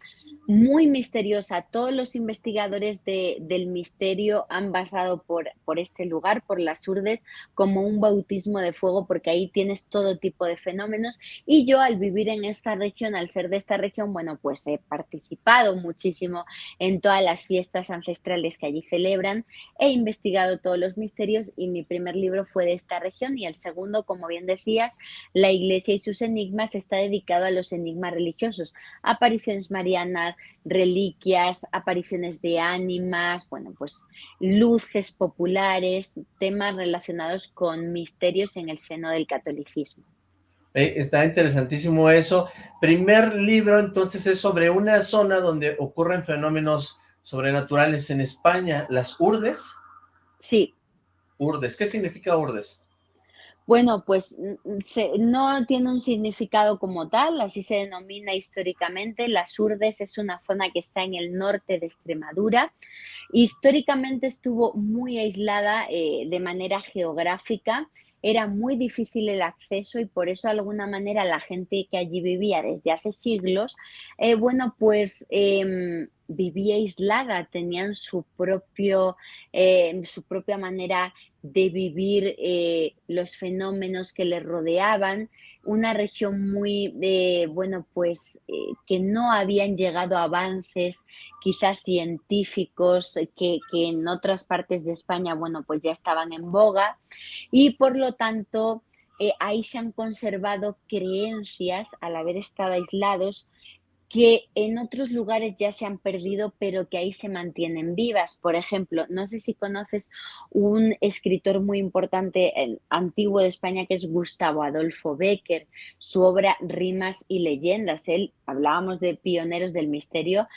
muy misteriosa. Todos los investigadores del misterio han basado por, por este lugar, por las Urdes, como un bautismo de fuego, porque ahí tienes todo tipo de fenómenos. Y yo al vivir en esta región, al ser de esta región, bueno, pues he participado muchísimo en todas las fiestas ancestrales que allí celebran, he investigado todos los misterios y mi primer libro fue de esta región y el segundo como bien decías, la Iglesia y sus enigmas está dedicado a los enigmas religiosos, apariciones marianas, reliquias, apariciones de ánimas, bueno, pues luces populares, temas relacionados con misterios en el seno del catolicismo. está interesantísimo eso. Primer libro, entonces, es sobre una zona donde ocurren fenómenos sobrenaturales en España, las Urdes. Sí. Urdes, ¿qué significa Urdes? Bueno, pues no tiene un significado como tal, así se denomina históricamente. Las Urdes es una zona que está en el norte de Extremadura. Históricamente estuvo muy aislada eh, de manera geográfica, era muy difícil el acceso y por eso de alguna manera la gente que allí vivía desde hace siglos, eh, bueno, pues em, vivía aislada, tenían su, propio, eh, su propia manera de vivir eh, los fenómenos que le rodeaban, una región muy, eh, bueno, pues eh, que no habían llegado avances quizás científicos que, que, en otras partes de España, bueno, pues ya estaban en boga. Y por lo tanto ahí se han conservado creencias al haber estado aislados que en otros lugares ya se han perdido, pero que ahí se mantienen vivas. Por ejemplo, no sé si conoces un escritor muy importante antiguo de España que es Gustavo Adolfo Becker, su obra Rimas y Leyendas. Él, hablábamos de pioneros del misterio,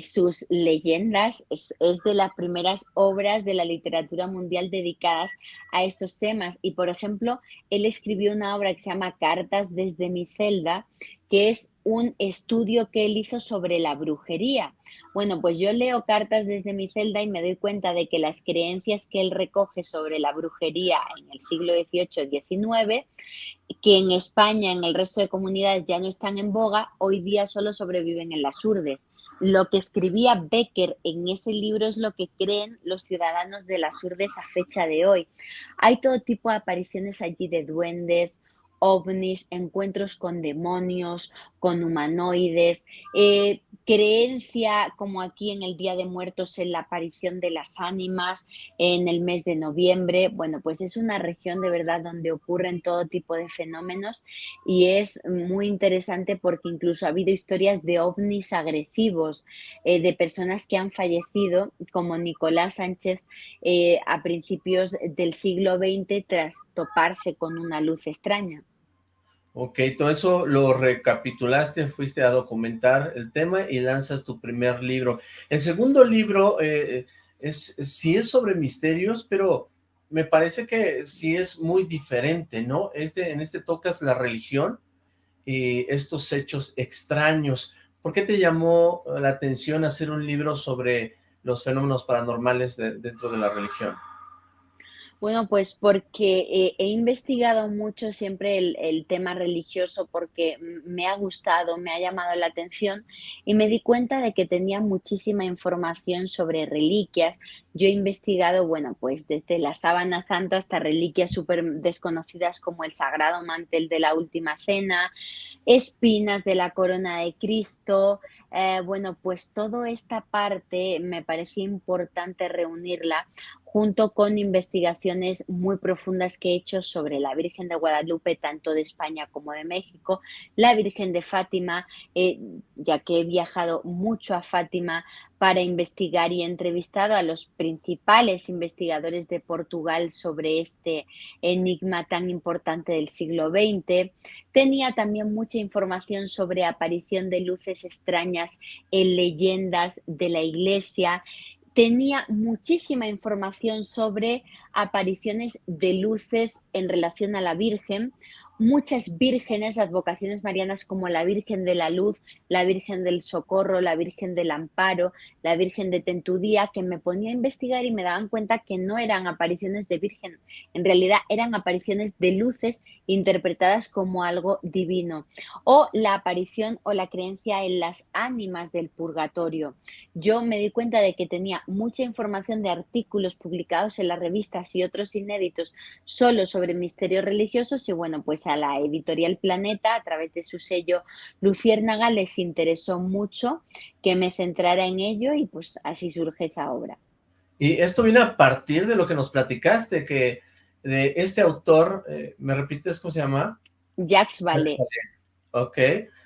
sus leyendas es, de las primeras obras de la literatura mundial dedicadas a estos temas. Y, por ejemplo, él escribió una obra que se llama Cartas desde mi celda, que es un estudio que él hizo sobre la brujería. Bueno, pues yo leo cartas desde mi celda y me doy cuenta de que las creencias que él recoge sobre la brujería en el siglo XVIII XIX, que en España, en el resto de comunidades ya no están en boga, hoy día solo sobreviven en las urdes. Lo que escribía Becker en ese libro es lo que creen los ciudadanos de las urdes a fecha de hoy. Hay todo tipo de apariciones allí de duendes, ovnis, encuentros con demonios, con humanoides, eh, creencia como aquí en el Día de Muertos en la aparición de las ánimas en el mes de noviembre. Bueno, pues es una región de verdad donde ocurren todo tipo de fenómenos y es muy interesante porque incluso ha habido historias de ovnis agresivos, eh, de personas que han fallecido, como Nicolás Sánchez eh, a principios del siglo XX tras toparse con una luz extraña. Ok, todo eso lo recapitulaste, fuiste a documentar el tema y lanzas tu primer libro. El segundo libro eh, es sí es sobre misterios, pero me parece que sí es muy diferente, ¿no? Este, en este tocas la religión y estos hechos extraños. ¿Por qué te llamó la atención hacer un libro sobre los fenómenos paranormales dentro de la religión? Bueno, pues porque eh, he investigado mucho siempre el, tema religioso porque me ha gustado, me ha llamado la atención y me di cuenta de que tenía muchísima información sobre reliquias. Yo he investigado, bueno, pues desde la sábana santa hasta reliquias súper desconocidas como el sagrado mantel de la última cena, espinas de la corona de Cristo. Eh, bueno, pues toda esta parte me parecía importante reunirla junto con investigaciones muy profundas que he hecho sobre la Virgen de Guadalupe, tanto de España como de México, la Virgen de Fátima, eh, ya que he viajado mucho a Fátima para investigar y entrevistado a los principales investigadores de Portugal sobre este enigma tan importante del siglo XX. Tenía también mucha información sobre aparición de luces extrañas en leyendas de la iglesia tenía muchísima información sobre apariciones de luces en relación a la Virgen, muchas vírgenes, advocaciones marianas como la Virgen de la Luz, la Virgen del Socorro, la Virgen del Amparo, la Virgen de Tentudía, que me ponía a investigar y me daban cuenta que no eran apariciones de Virgen, en realidad eran apariciones de luces interpretadas como algo divino, o la aparición o la creencia en las ánimas del purgatorio. Yo me di cuenta de que tenía mucha información de artículos publicados en las revistas y otros inéditos solo sobre misterios religiosos y bueno, pues a la editorial Planeta, a través de su sello Luciérnaga, les interesó mucho que me centrara en ello y pues así surge esa obra. Y esto viene a partir de lo que nos platicaste, que de este autor, eh, ¿me repites cómo se llama? Jacques Vallée. Ok,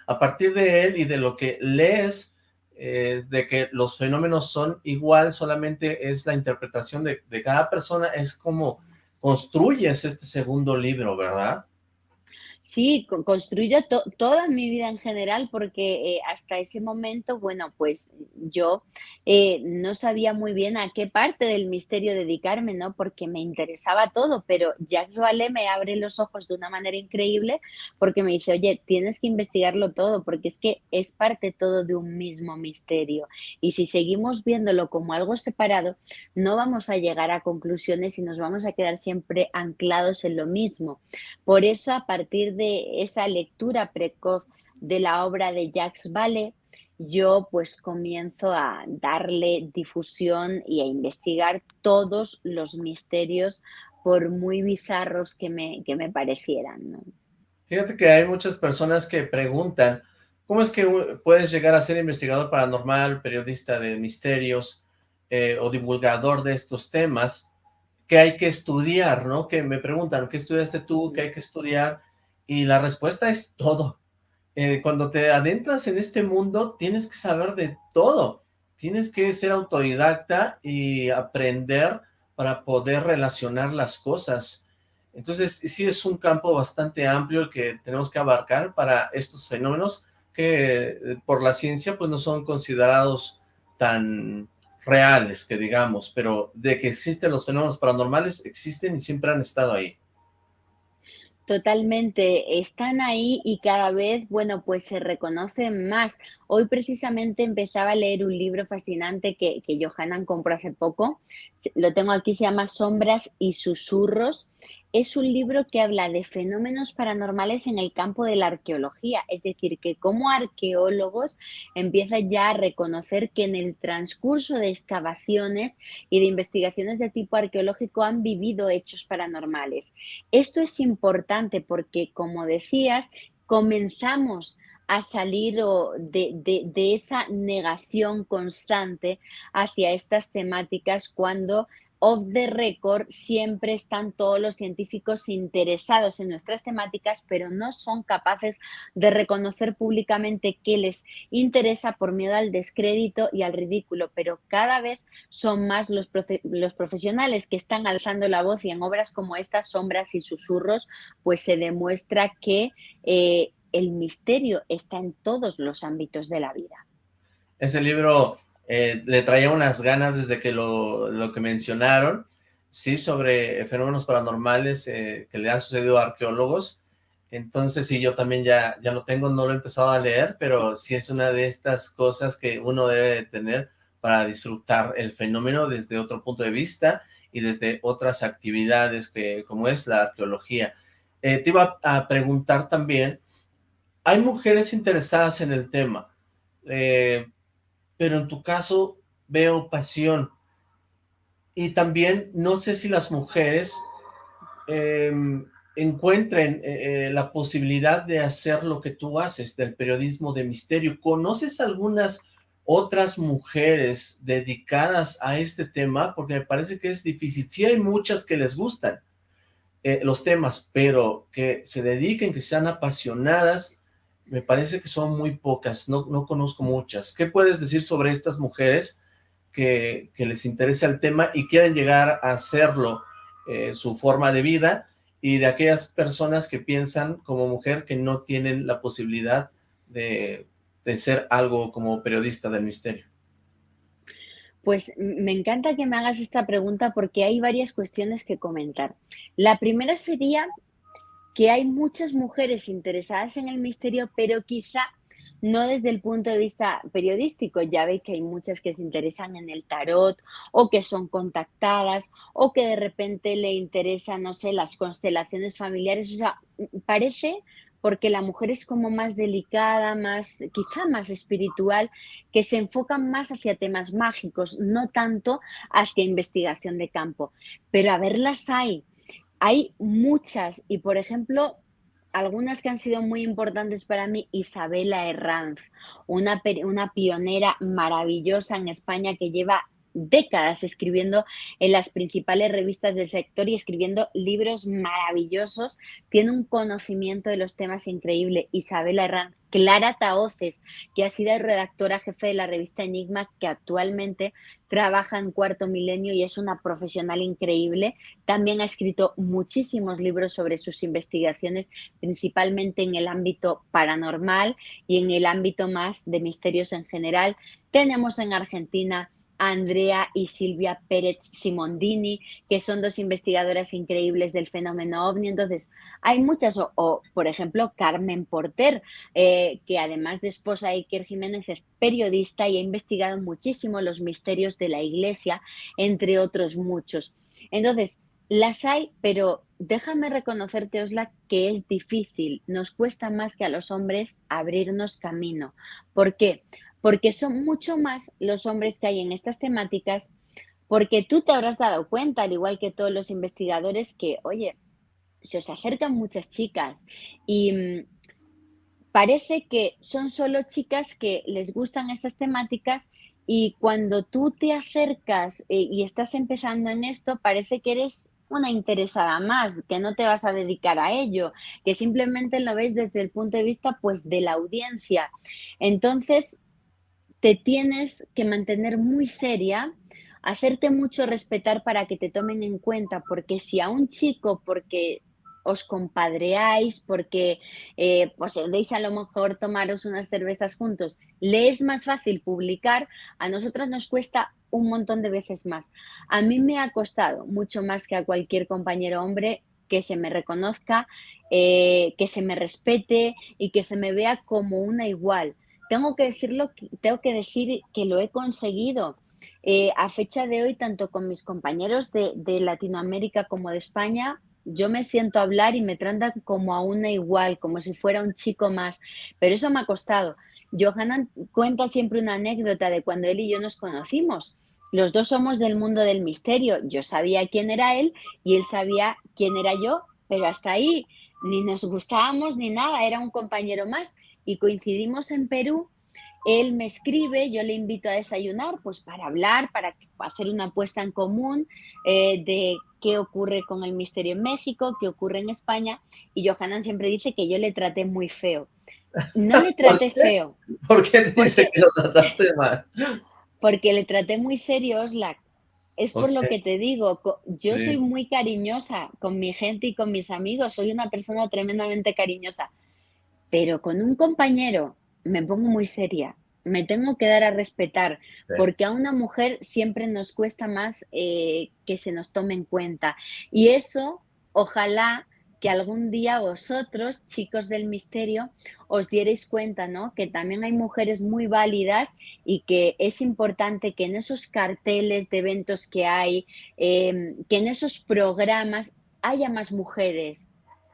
a partir de él y de lo que lees, eh, de que los fenómenos son igual, solamente es la interpretación de, de cada persona, es como construyes este segundo libro, ¿verdad? Sí, construyo toda mi vida en general porque eh, hasta ese momento, bueno, pues yo eh, no sabía muy bien a qué parte del misterio dedicarme, ¿no? Porque me interesaba todo, pero Jacques Vallée me abre los ojos de una manera increíble porque me dice, oye, tienes que investigarlo todo porque es que es parte todo de un mismo misterio. Y si seguimos viéndolo como algo separado, no vamos a llegar a conclusiones y nos vamos a quedar siempre anclados en lo mismo. Por eso, a partir de esa lectura precoz de la obra de Jacques Vallée, yo pues comienzo a darle difusión y a investigar todos los misterios por muy bizarros que me, que me parecieran. Fíjate que hay muchas personas que preguntan, ¿cómo es que puedes llegar a ser investigador paranormal, periodista de misterios eh, o divulgador de estos temas? que hay que estudiar, ¿no? Que me preguntan, ¿qué estudiaste tú? ¿Qué hay que estudiar? Y la respuesta es todo. Eh, cuando te adentras en este mundo, tienes que saber de todo. Tienes que ser autodidacta y aprender para poder relacionar las cosas. Entonces, sí es un campo bastante amplio el que tenemos que abarcar para estos fenómenos que eh, por la ciencia pues no son considerados tan reales, que digamos, pero de que existen los fenómenos paranormales, existen y siempre han estado ahí. Totalmente, están ahí y cada vez, bueno, pues se reconocen más. Hoy precisamente empezaba a leer un libro fascinante que, que Johanan compró hace poco, lo tengo aquí, se llama Sombras y Susurros, es un libro que habla de fenómenos paranormales en el campo de la arqueología, es decir, que como arqueólogos empiezan ya a reconocer que en el transcurso de excavaciones y de investigaciones de tipo arqueológico han vivido hechos paranormales. Esto es importante porque, como decías, comenzamos a salir de, de, esa negación constante hacia estas temáticas cuando off the record siempre están todos los científicos interesados en nuestras temáticas, pero no son capaces de reconocer públicamente qué les interesa por miedo al descrédito y al ridículo, pero cada vez son más los, profesionales que están alzando la voz y en obras como estas, Sombras y Susurros, pues se demuestra que eh, el misterio está en todos los ámbitos de la vida. Ese libro eh, le traía unas ganas desde que lo, que mencionaron, sí, sobre fenómenos paranormales eh, que le han sucedido a arqueólogos, entonces sí, yo también ya, ya lo tengo, no lo he empezado a leer, pero sí es una de estas cosas que uno debe tener para disfrutar el fenómeno desde otro punto de vista y desde otras actividades que como es la arqueología. Eh, te iba a preguntar también, hay mujeres interesadas en el tema, eh, pero en tu caso veo pasión. Y también no sé si las mujeres em, encuentren eh, la posibilidad de hacer lo que tú haces, del periodismo de misterio. ¿Conoces algunas otras mujeres dedicadas a este tema? Porque me parece que es difícil. Sí hay muchas que les gustan eh, los temas, pero que se dediquen, que sean apasionadas, me parece que son muy pocas, no, no conozco muchas. ¿Qué puedes decir sobre estas mujeres que, les interesa el tema y quieren llegar a hacerlo eh, su forma de vida y de aquellas personas que piensan como mujer que no tienen la posibilidad de de ser algo como periodista del misterio? Pues me encanta que me hagas esta pregunta porque hay varias cuestiones que comentar. La primera sería que hay muchas mujeres interesadas en el misterio, pero quizá no desde el punto de vista periodístico. Ya veis que hay muchas que se interesan en el tarot o que son contactadas o que de repente le interesan, no sé, las constelaciones familiares. O sea, parece porque la mujer es como más delicada, más, quizá más espiritual, que se enfocan más hacia temas mágicos, no tanto hacia investigación de campo. Pero a verlas hay, hay muchas y por ejemplo, algunas que han sido muy importantes para mí, Isabela Herranz, una, una pionera maravillosa en España que lleva décadas escribiendo en las principales revistas del sector y escribiendo libros maravillosos. Tiene un conocimiento de los temas increíble. Isabela Herrán, Clara Taoces, que ha sido redactora jefe de la revista Enigma, que actualmente trabaja en Cuarto Milenio y es una profesional increíble. También ha escrito muchísimos libros sobre sus investigaciones, principalmente en el ámbito paranormal y en el ámbito más de misterios en general. Tenemos en Argentina Andrea y Silvia Pérez Simondini, que son dos investigadoras increíbles del fenómeno ovni. Entonces, hay muchas, o, por ejemplo, Carmen Porter, eh, que además de esposa de Iker Jiménez es periodista y ha investigado muchísimo los misterios de la iglesia, entre otros muchos. Entonces, las hay, pero déjame reconocerte, Osla, que es difícil, nos cuesta más que a los hombres abrirnos camino. ¿Por qué? porque son mucho más los hombres que hay en estas temáticas, porque tú te habrás dado cuenta, al igual que todos los investigadores, que, oye, se os acercan muchas chicas y mm, parece que son solo chicas que les gustan estas temáticas y cuando tú te acercas eh, y estás empezando en esto, parece que eres una interesada más, que no te vas a dedicar a ello, que simplemente lo ves desde el punto de vista pues de la audiencia. Entonces, te tienes que mantener muy seria, hacerte mucho respetar para que te tomen en cuenta, porque si a un chico, porque os compadreáis, porque eh, os deis a lo mejor tomaros unas cervezas juntos, le es más fácil publicar, a nosotras nos cuesta un montón de veces más. A mí me ha costado mucho más que a cualquier compañero hombre que se me reconozca, eh, que se me respete y que se me vea como una igual tengo que decirlo, tengo que decir que lo he conseguido. Eh, a fecha de hoy, tanto con mis compañeros de, Latinoamérica como de España, yo me siento hablar y me tratan como a una igual, como si fuera un chico más, pero eso me ha costado. Johanan cuenta siempre una anécdota de cuando él y yo nos conocimos. Los dos somos del mundo del misterio. Yo sabía quién era él y él sabía quién era yo, pero hasta ahí ni nos gustábamos ni nada, era un compañero más y coincidimos en Perú. Él me escribe, yo le invito a desayunar, pues para hablar, para hacer una apuesta en común eh, de qué ocurre con el misterio en México, qué ocurre en España. Y Johanan siempre dice que yo le traté muy feo. No le traté feo. ¿Por qué dice que lo trataste mal? Porque le traté muy serio, Oslak. Es por lo que te digo, yo soy muy cariñosa con mi gente y con mis amigos, soy una persona tremendamente cariñosa pero con un compañero me pongo muy seria. me tengo que dar a respetar, porque a una mujer siempre nos cuesta más eh, que se nos tome en cuenta. Y eso, ojalá que algún día vosotros, chicos del misterio, os dierais cuenta, ¿no? Que también hay mujeres muy válidas y que es importante que en esos carteles de eventos que hay, em, que en esos programas haya más mujeres,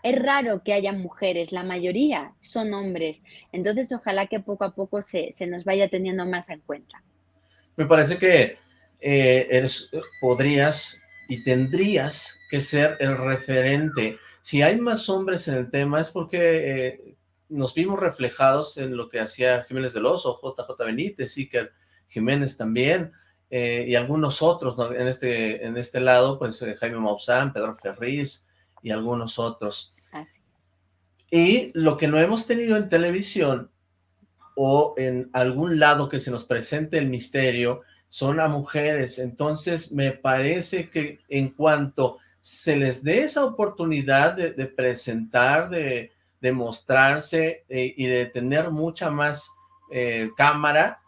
es raro que haya mujeres, la mayoría son hombres. Entonces, ojalá que poco a poco se, nos vaya teniendo más en cuenta. Me parece que eh, eres, podrías y tendrías que ser el referente. Si hay más hombres en el tema es porque eh, nos vimos reflejados en lo que hacía Jiménez del Oso, JJ Benítez, Iker Jiménez también, eh, y algunos otros en, este, en este lado, pues Jaime Maussan, Pedro Ferriz, y algunos otros. Y lo que no hemos tenido en televisión o en algún lado que se nos presente el misterio son a mujeres. Entonces me parece que en cuanto se les dé esa oportunidad de, presentar, de, mostrarse eh, y de tener mucha más eh, cámara,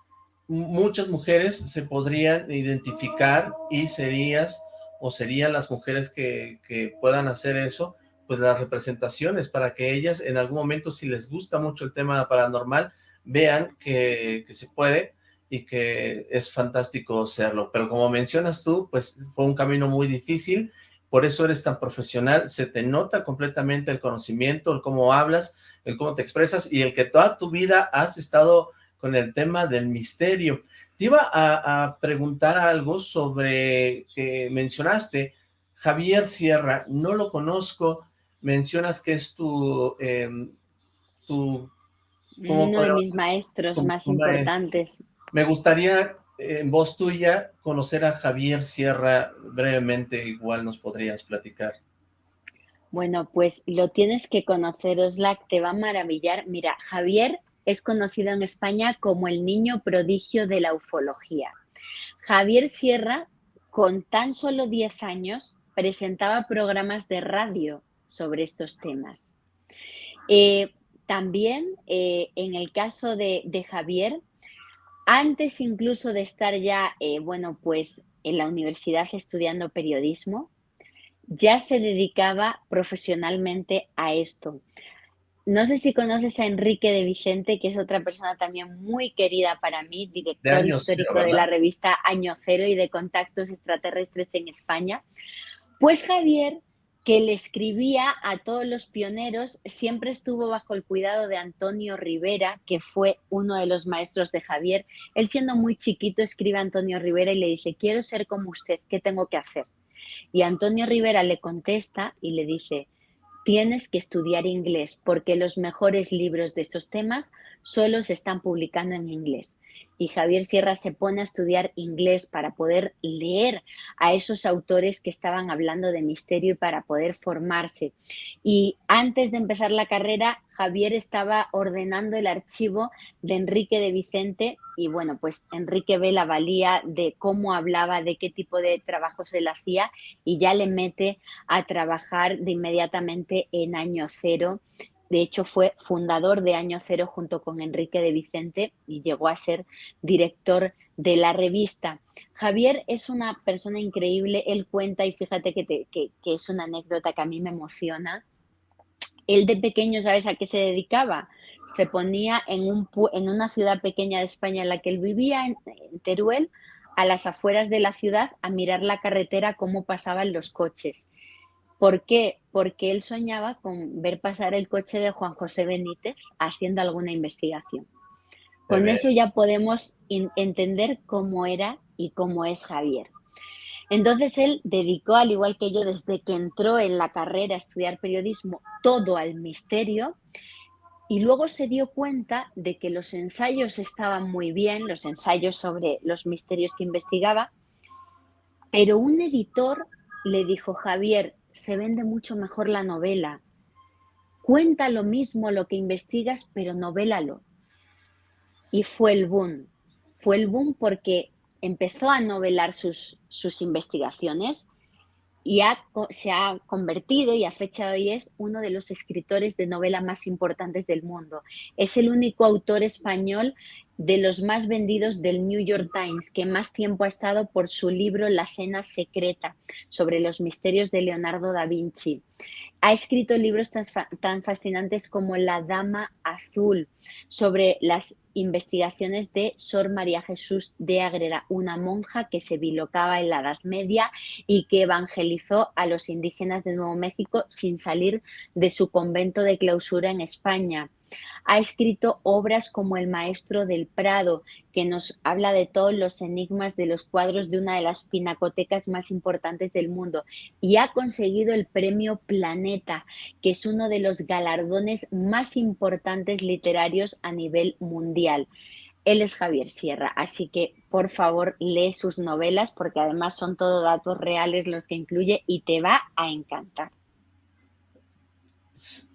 muchas mujeres se podrían identificar y serías o serían las mujeres que, puedan hacer eso, pues las representaciones para que ellas en algún momento, si les gusta mucho el tema paranormal, vean que, se puede y que es fantástico serlo. Pero como mencionas tú, pues fue un camino muy difícil, por eso eres tan profesional, se te nota completamente el conocimiento, el cómo hablas, el cómo te expresas y el que toda tu vida has estado con el tema del misterio. Te iba a, preguntar algo sobre que mencionaste, Javier Sierra, no lo conozco, mencionas que es tu... Em, tu Uno de mis maestros más importantes. Me gustaría, en voz tuya, conocer a Javier Sierra brevemente, igual nos podrías platicar. Bueno, pues lo tienes que conocer, Oslac, te va a maravillar. Mira, Javier es conocido en España como el niño prodigio de la ufología. Javier Sierra, con tan solo 10 años, presentaba programas de radio sobre estos temas. Eh, también, eh, en el caso de, Javier, antes incluso de estar ya, eh, bueno, pues en la universidad estudiando periodismo, ya se dedicaba profesionalmente a esto. No sé si conoces a Enrique de Vicente, que es otra persona también muy querida para mí, director histórico de la revista Año Cero y de Contactos Extraterrestres en España. Pues Javier, que le escribía a todos los pioneros, siempre estuvo bajo el cuidado de Antonio Rivera, que fue uno de los maestros de Javier. Él siendo muy chiquito escribe a Antonio Rivera y le dice, quiero ser como usted, ¿qué tengo que hacer? Y Antonio Rivera le contesta y le dice, tienes que estudiar inglés porque los mejores libros de estos temas solo se están publicando en inglés y Javier Sierra se pone a estudiar inglés para poder leer a esos autores que estaban hablando de misterio y para poder formarse. Y antes de empezar la carrera, Javier estaba ordenando el archivo de Enrique de Vicente y bueno, pues Enrique ve la valía de cómo hablaba, de qué tipo de trabajo se le hacía y ya le mete a trabajar de inmediatamente en año cero de hecho, fue fundador de Año Cero junto con Enrique de Vicente y llegó a ser director de la revista. Javier es una persona increíble, él cuenta y fíjate que, es una anécdota que a mí me emociona. Él de pequeño, ¿sabes a qué se dedicaba? Se ponía en una ciudad pequeña de España en la que él vivía, en Teruel, a las afueras de la ciudad, a mirar la carretera, cómo pasaban los coches ¿Por qué? Porque él soñaba con ver pasar el coche de Juan José Benítez haciendo alguna investigación. Con eso ya podemos entender cómo era y cómo es Javier. Entonces él dedicó, al igual que yo, desde que entró en la carrera a estudiar periodismo, todo al misterio y luego se dio cuenta de que los ensayos estaban muy bien, los ensayos sobre los misterios que investigaba, pero un editor le dijo, Javier, se vende mucho mejor la novela. Cuenta lo mismo lo que investigas, pero novélalo. Y fue el boom. Fue el boom porque empezó a novelar sus, sus investigaciones y se ha convertido y a fecha de hoy es uno de los escritores de novela más importantes del mundo. Es el único autor español de los más vendidos del New York Times, que más tiempo ha estado por su libro La Cena Secreta, sobre los misterios de Leonardo da Vinci. Ha escrito libros tan, fascinantes como La Dama Azul, sobre las investigaciones de Sor María Jesús de Agreda, una monja que se bilocaba en la Edad Media y que evangelizó a los indígenas de Nuevo México sin salir de su convento de clausura en España. Ha escrito obras como El Maestro del Prado, que nos habla de todos los enigmas de los cuadros de una de las pinacotecas más importantes del mundo, y ha conseguido el premio Planeta, que es uno de los galardones más importantes literarios a nivel mundial. Él es Javier Sierra, así que por favor lee sus novelas porque además son todo datos reales los que incluye y te va a encantar.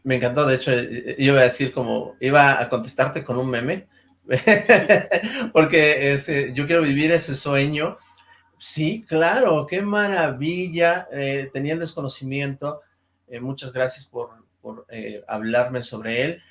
Me encantó, de hecho, iba a decir como, iba a contestarte con un meme, porque yo quiero vivir ese sueño. Sí, claro, qué maravilla, eh, tenía el desconocimiento, eh, muchas gracias por, eh, hablarme sobre él.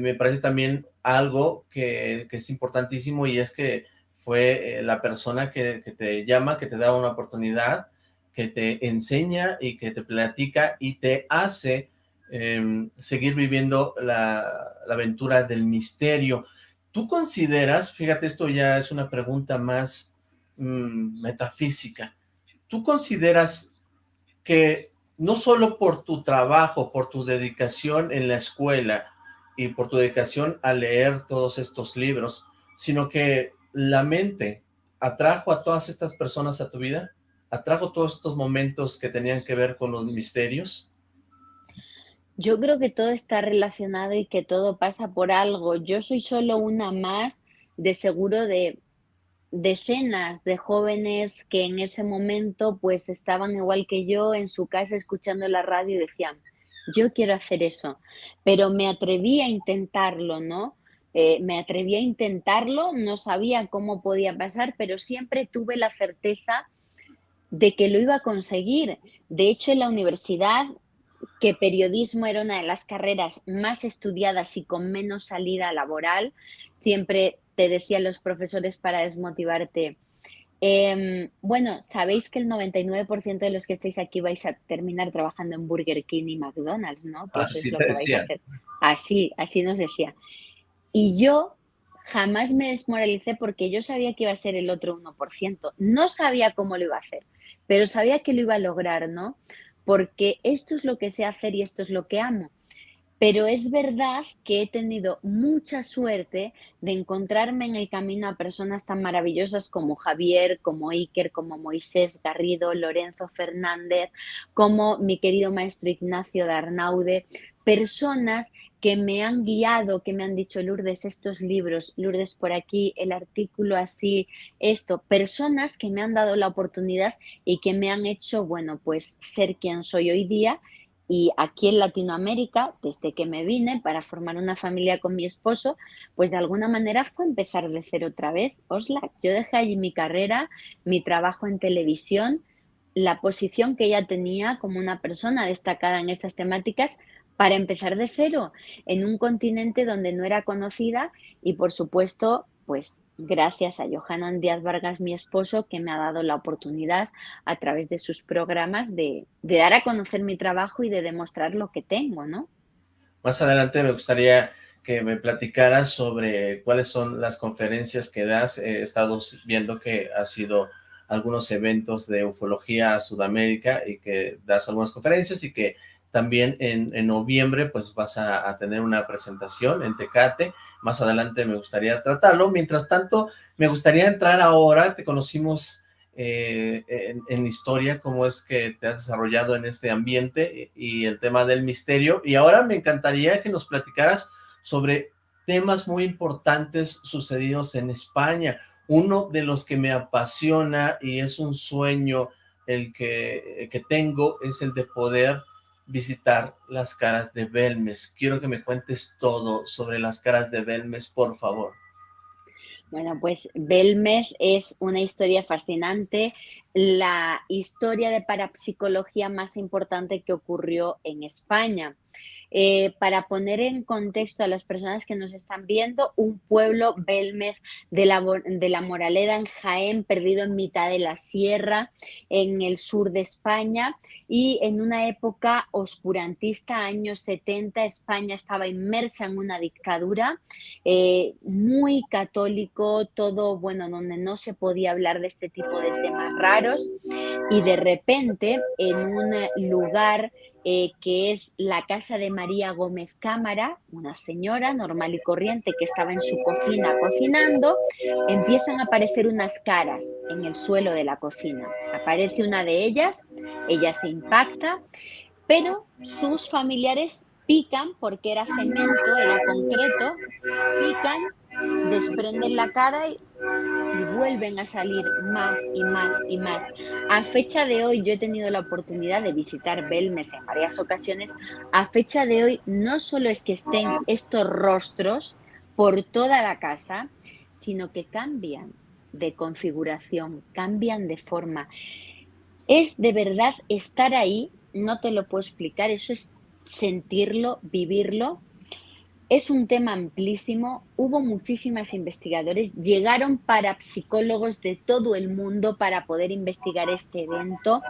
me parece también algo que, es importantísimo y es que fue la persona que, que te llama, que te da una oportunidad, que te enseña y que te platica y te hace Em, seguir viviendo la, aventura del misterio. ¿Tú consideras, fíjate, esto ya es una pregunta más mm, metafísica, ¿tú consideras que no solo por tu trabajo, por tu dedicación en la escuela y por tu dedicación a leer todos estos libros, sino que la mente atrajo a todas estas personas a tu vida? ¿Atrajo todos estos momentos que tenían que ver con los misterios? Yo creo que todo está relacionado y que todo pasa por algo. Yo soy solo una más de seguro de decenas de jóvenes que en ese momento pues estaban igual que yo en su casa escuchando la radio y decían, yo quiero hacer eso, pero me atreví a intentarlo, ¿no? Eh, me atreví a intentarlo, no sabía cómo podía pasar, pero siempre tuve la certeza de que lo iba a conseguir. De hecho, en la universidad que periodismo era una de las carreras más estudiadas y con menos salida laboral. Siempre te decían los profesores para desmotivarte. Em, bueno, sabéis que el 99% de los que estáis aquí vais a terminar trabajando en Burger King y McDonald's, ¿no? así, así, así nos decía. Y yo jamás me desmoralicé porque yo sabía que iba a ser el otro 1%. No sabía cómo lo iba a hacer, pero sabía que lo iba a lograr, ¿no? Porque esto es lo que sé hacer y esto es lo que amo. Pero es verdad que he tenido mucha suerte de encontrarme en el camino a personas tan maravillosas como Javier, como Iker, como Moisés Garrido, Lorenzo Fernández, como mi querido maestro Ignacio Darnaude, personas que me han guiado, que me han dicho, Lourdes, estos libros, Lourdes por aquí, el artículo así, esto, personas que me han dado la oportunidad y que me han hecho, bueno, pues ser quien soy hoy día. Y aquí en Latinoamérica, desde que me vine para formar una familia con mi esposo, pues de alguna manera fue empezar de cero otra vez. Osla, yo dejé allí mi carrera, mi trabajo en televisión, la posición que ella tenía como una persona destacada en estas temáticas para empezar de cero en un continente donde no era conocida y por supuesto, pues gracias a Johanan Díaz Vargas, mi esposo, que me ha dado la oportunidad a través de sus programas de, dar a conocer mi trabajo y de demostrar lo que tengo, ¿no? Más adelante me gustaría que me platicaras sobre cuáles son las conferencias que das. He estado viendo que has sido algunos eventos de ufología a Sudamérica y que das algunas conferencias y que también en, noviembre pues vas a, tener una presentación en Tecate, más adelante me gustaría tratarlo, mientras tanto me gustaría entrar ahora, te conocimos eh, en, historia, cómo es que te has desarrollado en este ambiente y el tema del misterio, y ahora me encantaría que nos platicaras sobre temas muy importantes sucedidos en España, uno de los que me apasiona y es un sueño el que, que tengo es el de poder visitar las caras de Belmes. Quiero que me cuentes todo sobre las caras de Belmes, por favor. Bueno, pues Belmes es una historia fascinante, la historia de parapsicología más importante que ocurrió en España. Eh, para poner en contexto a las personas que nos están viendo, un pueblo Belmez de la, de la Moraleda en Jaén, perdido en mitad de la sierra, en el sur de España, y en una época oscurantista, años 70, España estaba inmersa en una dictadura eh, muy católico, todo, bueno, donde no se podía hablar de este tipo de temas raros, y de repente en un lugar eh, que es la casa de María Gómez Cámara, una señora normal y corriente que estaba en su cocina cocinando, empiezan a aparecer unas caras en el suelo de la cocina. Aparece una de ellas, ella se impacta, pero sus familiares pican porque era cemento, era concreto, pican, desprenden la cara y y vuelven a salir más y más y más. A fecha de hoy, yo he tenido la oportunidad de visitar Belmez en varias ocasiones. A fecha de hoy, no solo es que estén estos rostros por toda la casa, sino que cambian de configuración, cambian de forma. Es de verdad estar ahí, no te lo puedo explicar, eso es sentirlo, vivirlo es un tema amplísimo, hubo muchísimas investigadores, llegaron parapsicólogos de todo el mundo para poder investigar este evento,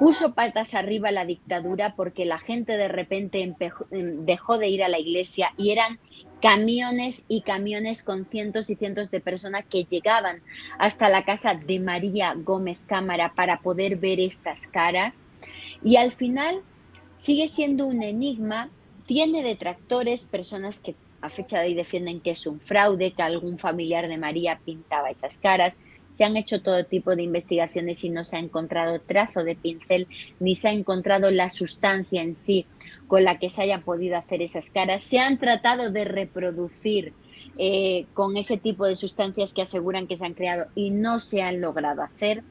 puso patas arriba la dictadura porque la gente de repente em, dejó de ir a la iglesia y eran camiones y camiones con cientos y cientos de personas que llegaban hasta la casa de María Gómez Cámara para poder ver estas caras. Y al final sigue siendo un enigma tiene detractores, personas que a fecha de hoy defienden que es un fraude, que algún familiar de María pintaba esas caras. Se han hecho todo tipo de investigaciones y no se ha encontrado trazo de pincel, ni se ha encontrado la sustancia en sí con la que se haya podido hacer esas caras. Se han tratado de reproducir eh, con ese tipo de sustancias que aseguran que se han creado y no se han logrado hacer.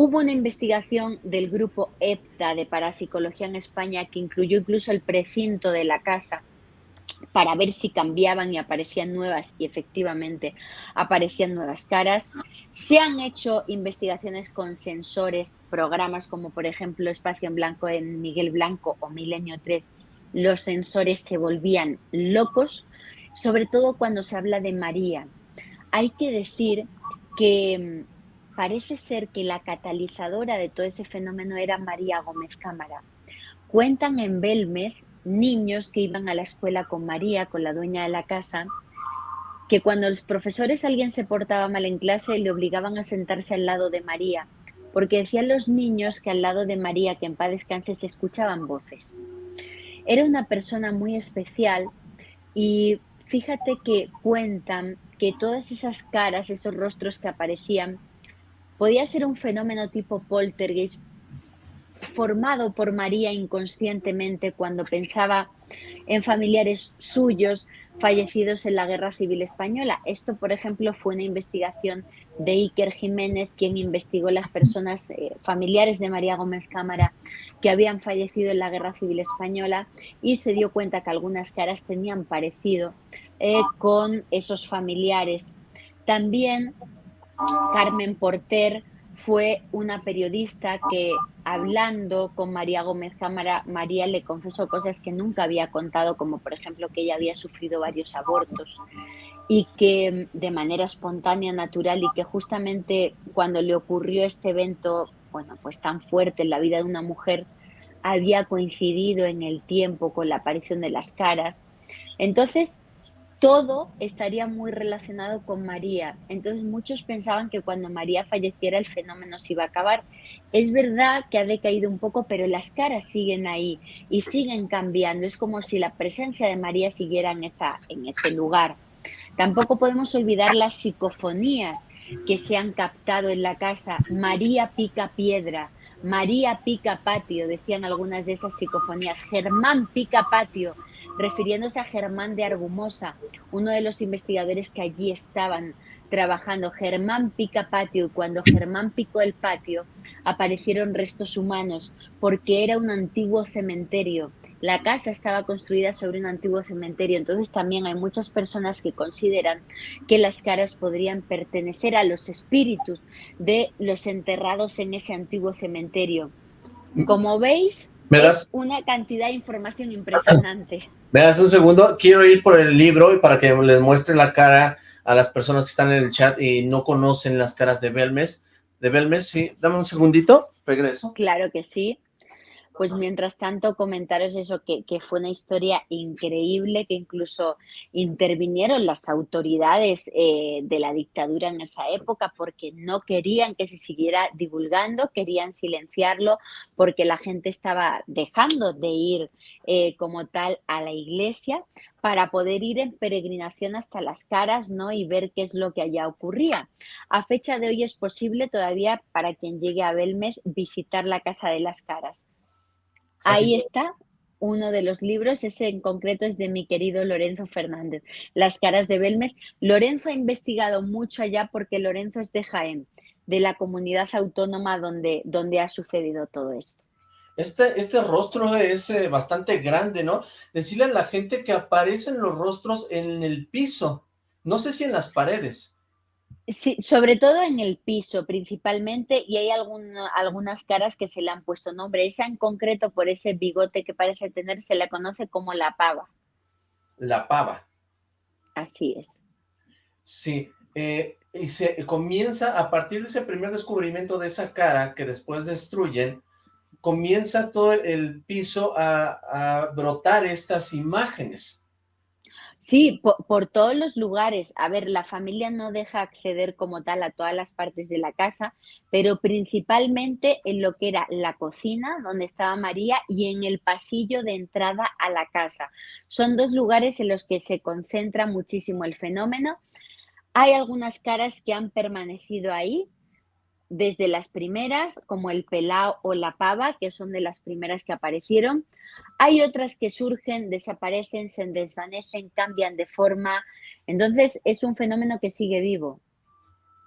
Hubo una investigación del grupo EPTA de parapsicología en España que incluyó incluso el precinto de la casa para ver si cambiaban y aparecían nuevas y efectivamente aparecían nuevas caras. Se han hecho investigaciones con sensores, programas como por ejemplo Espacio en Blanco en Miguel Blanco o Milenio 3. Los sensores se volvían locos, sobre todo cuando se habla de María. Hay que decir que mm, parece ser que la catalizadora de todo ese fenómeno era María Gómez Cámara. Cuentan en Belmez niños que iban a la escuela con María, con la dueña de la casa, que cuando los profesores alguien se portaba mal en clase le obligaban a sentarse al lado de María, porque decían los niños que al lado de María, que en paz descanse, se escuchaban voces. Era una persona muy especial y fíjate que cuentan que todas esas caras, esos rostros que aparecían, podía ser un fenómeno tipo poltergeist formado por María inconscientemente cuando pensaba en familiares suyos fallecidos en la Guerra Civil Española. Esto, por ejemplo, fue una investigación de Iker Jiménez, quien investigó las personas eh, familiares de María Gómez Cámara que habían fallecido en la Guerra Civil Española y se dio cuenta que algunas caras tenían parecido eh, con esos familiares. También Carmen Porter fue una periodista que hablando con María Gómez Cámara, María le confesó cosas que nunca había contado, como por ejemplo que ella había sufrido varios abortos y que de manera espontánea, natural y que justamente cuando le ocurrió este evento, bueno, pues tan fuerte en la vida de una mujer, había coincidido en el tiempo con la aparición de las caras. Entonces, todo estaría muy relacionado con María. Entonces muchos pensaban que cuando María falleciera el fenómeno se iba a acabar. Es verdad que ha decaído un poco, pero las caras siguen ahí y siguen cambiando. Es como si la presencia de María siguiera en, en ese lugar. Tampoco podemos olvidar las psicofonías que se han captado en la casa. María pica piedra, María pica patio, decían algunas de esas psicofonías. Germán pica patio, refiriéndose a Germán de Argumosa, uno de los investigadores que allí estaban trabajando. Germán pica patio y cuando Germán picó el patio aparecieron restos humanos porque era un antiguo cementerio. La casa estaba construida sobre un antiguo cementerio, entonces también hay muchas personas que consideran que las caras podrían pertenecer a los espíritus de los enterrados en ese antiguo cementerio. Como veis. Es una cantidad de información impresionante. ¿Me das un segundo? Quiero ir por el libro y para que les muestre la cara a las personas que están en el chat y no conocen las caras de Belmes. De Belmes, sí. Dame un segundito, regreso. Claro que sí. Pues mientras tanto, comentaros eso, que, fue una historia increíble, que incluso intervinieron las autoridades eh, de la dictadura en esa época porque no querían que se siguiera divulgando, querían silenciarlo porque la gente estaba dejando de ir eh, como tal a la iglesia para poder ir en peregrinación hasta las caras ¿no? y ver qué es lo que allá ocurría. A fecha de hoy es posible todavía para quien llegue a Belmez visitar la Casa de las Caras. Ahí está uno de los libros, ese en concreto es de mi querido Lorenzo Fernández, Las caras de Belmez. Lorenzo ha investigado mucho allá porque Lorenzo es de Jaén, de la comunidad autónoma donde, donde ha sucedido todo esto. Este, este rostro es eh, bastante grande, ¿no? Decirle a la gente que aparecen los rostros en el piso, no sé si en las paredes. Sí, sobre todo en el piso principalmente y hay algunas caras que se le han puesto nombre. Esa en concreto por ese bigote que parece tener se la conoce como la pava. La pava. Así es. Sí, eh, y se comienza a partir de ese primer descubrimiento de esa cara que después destruyen, comienza todo el piso a, a brotar estas imágenes. Sí, por, todos los lugares. A ver, la familia no deja acceder como tal a todas las partes de la casa, pero principalmente en lo que era la cocina, donde estaba María, y en el pasillo de entrada a la casa. Son dos lugares en los que se concentra muchísimo el fenómeno. Hay algunas caras que han permanecido ahí, desde las primeras, como el pelao o la pava, que son de las primeras que aparecieron. Hay otras que surgen, desaparecen, se desvanecen, cambian de forma. Entonces, es un fenómeno que sigue vivo.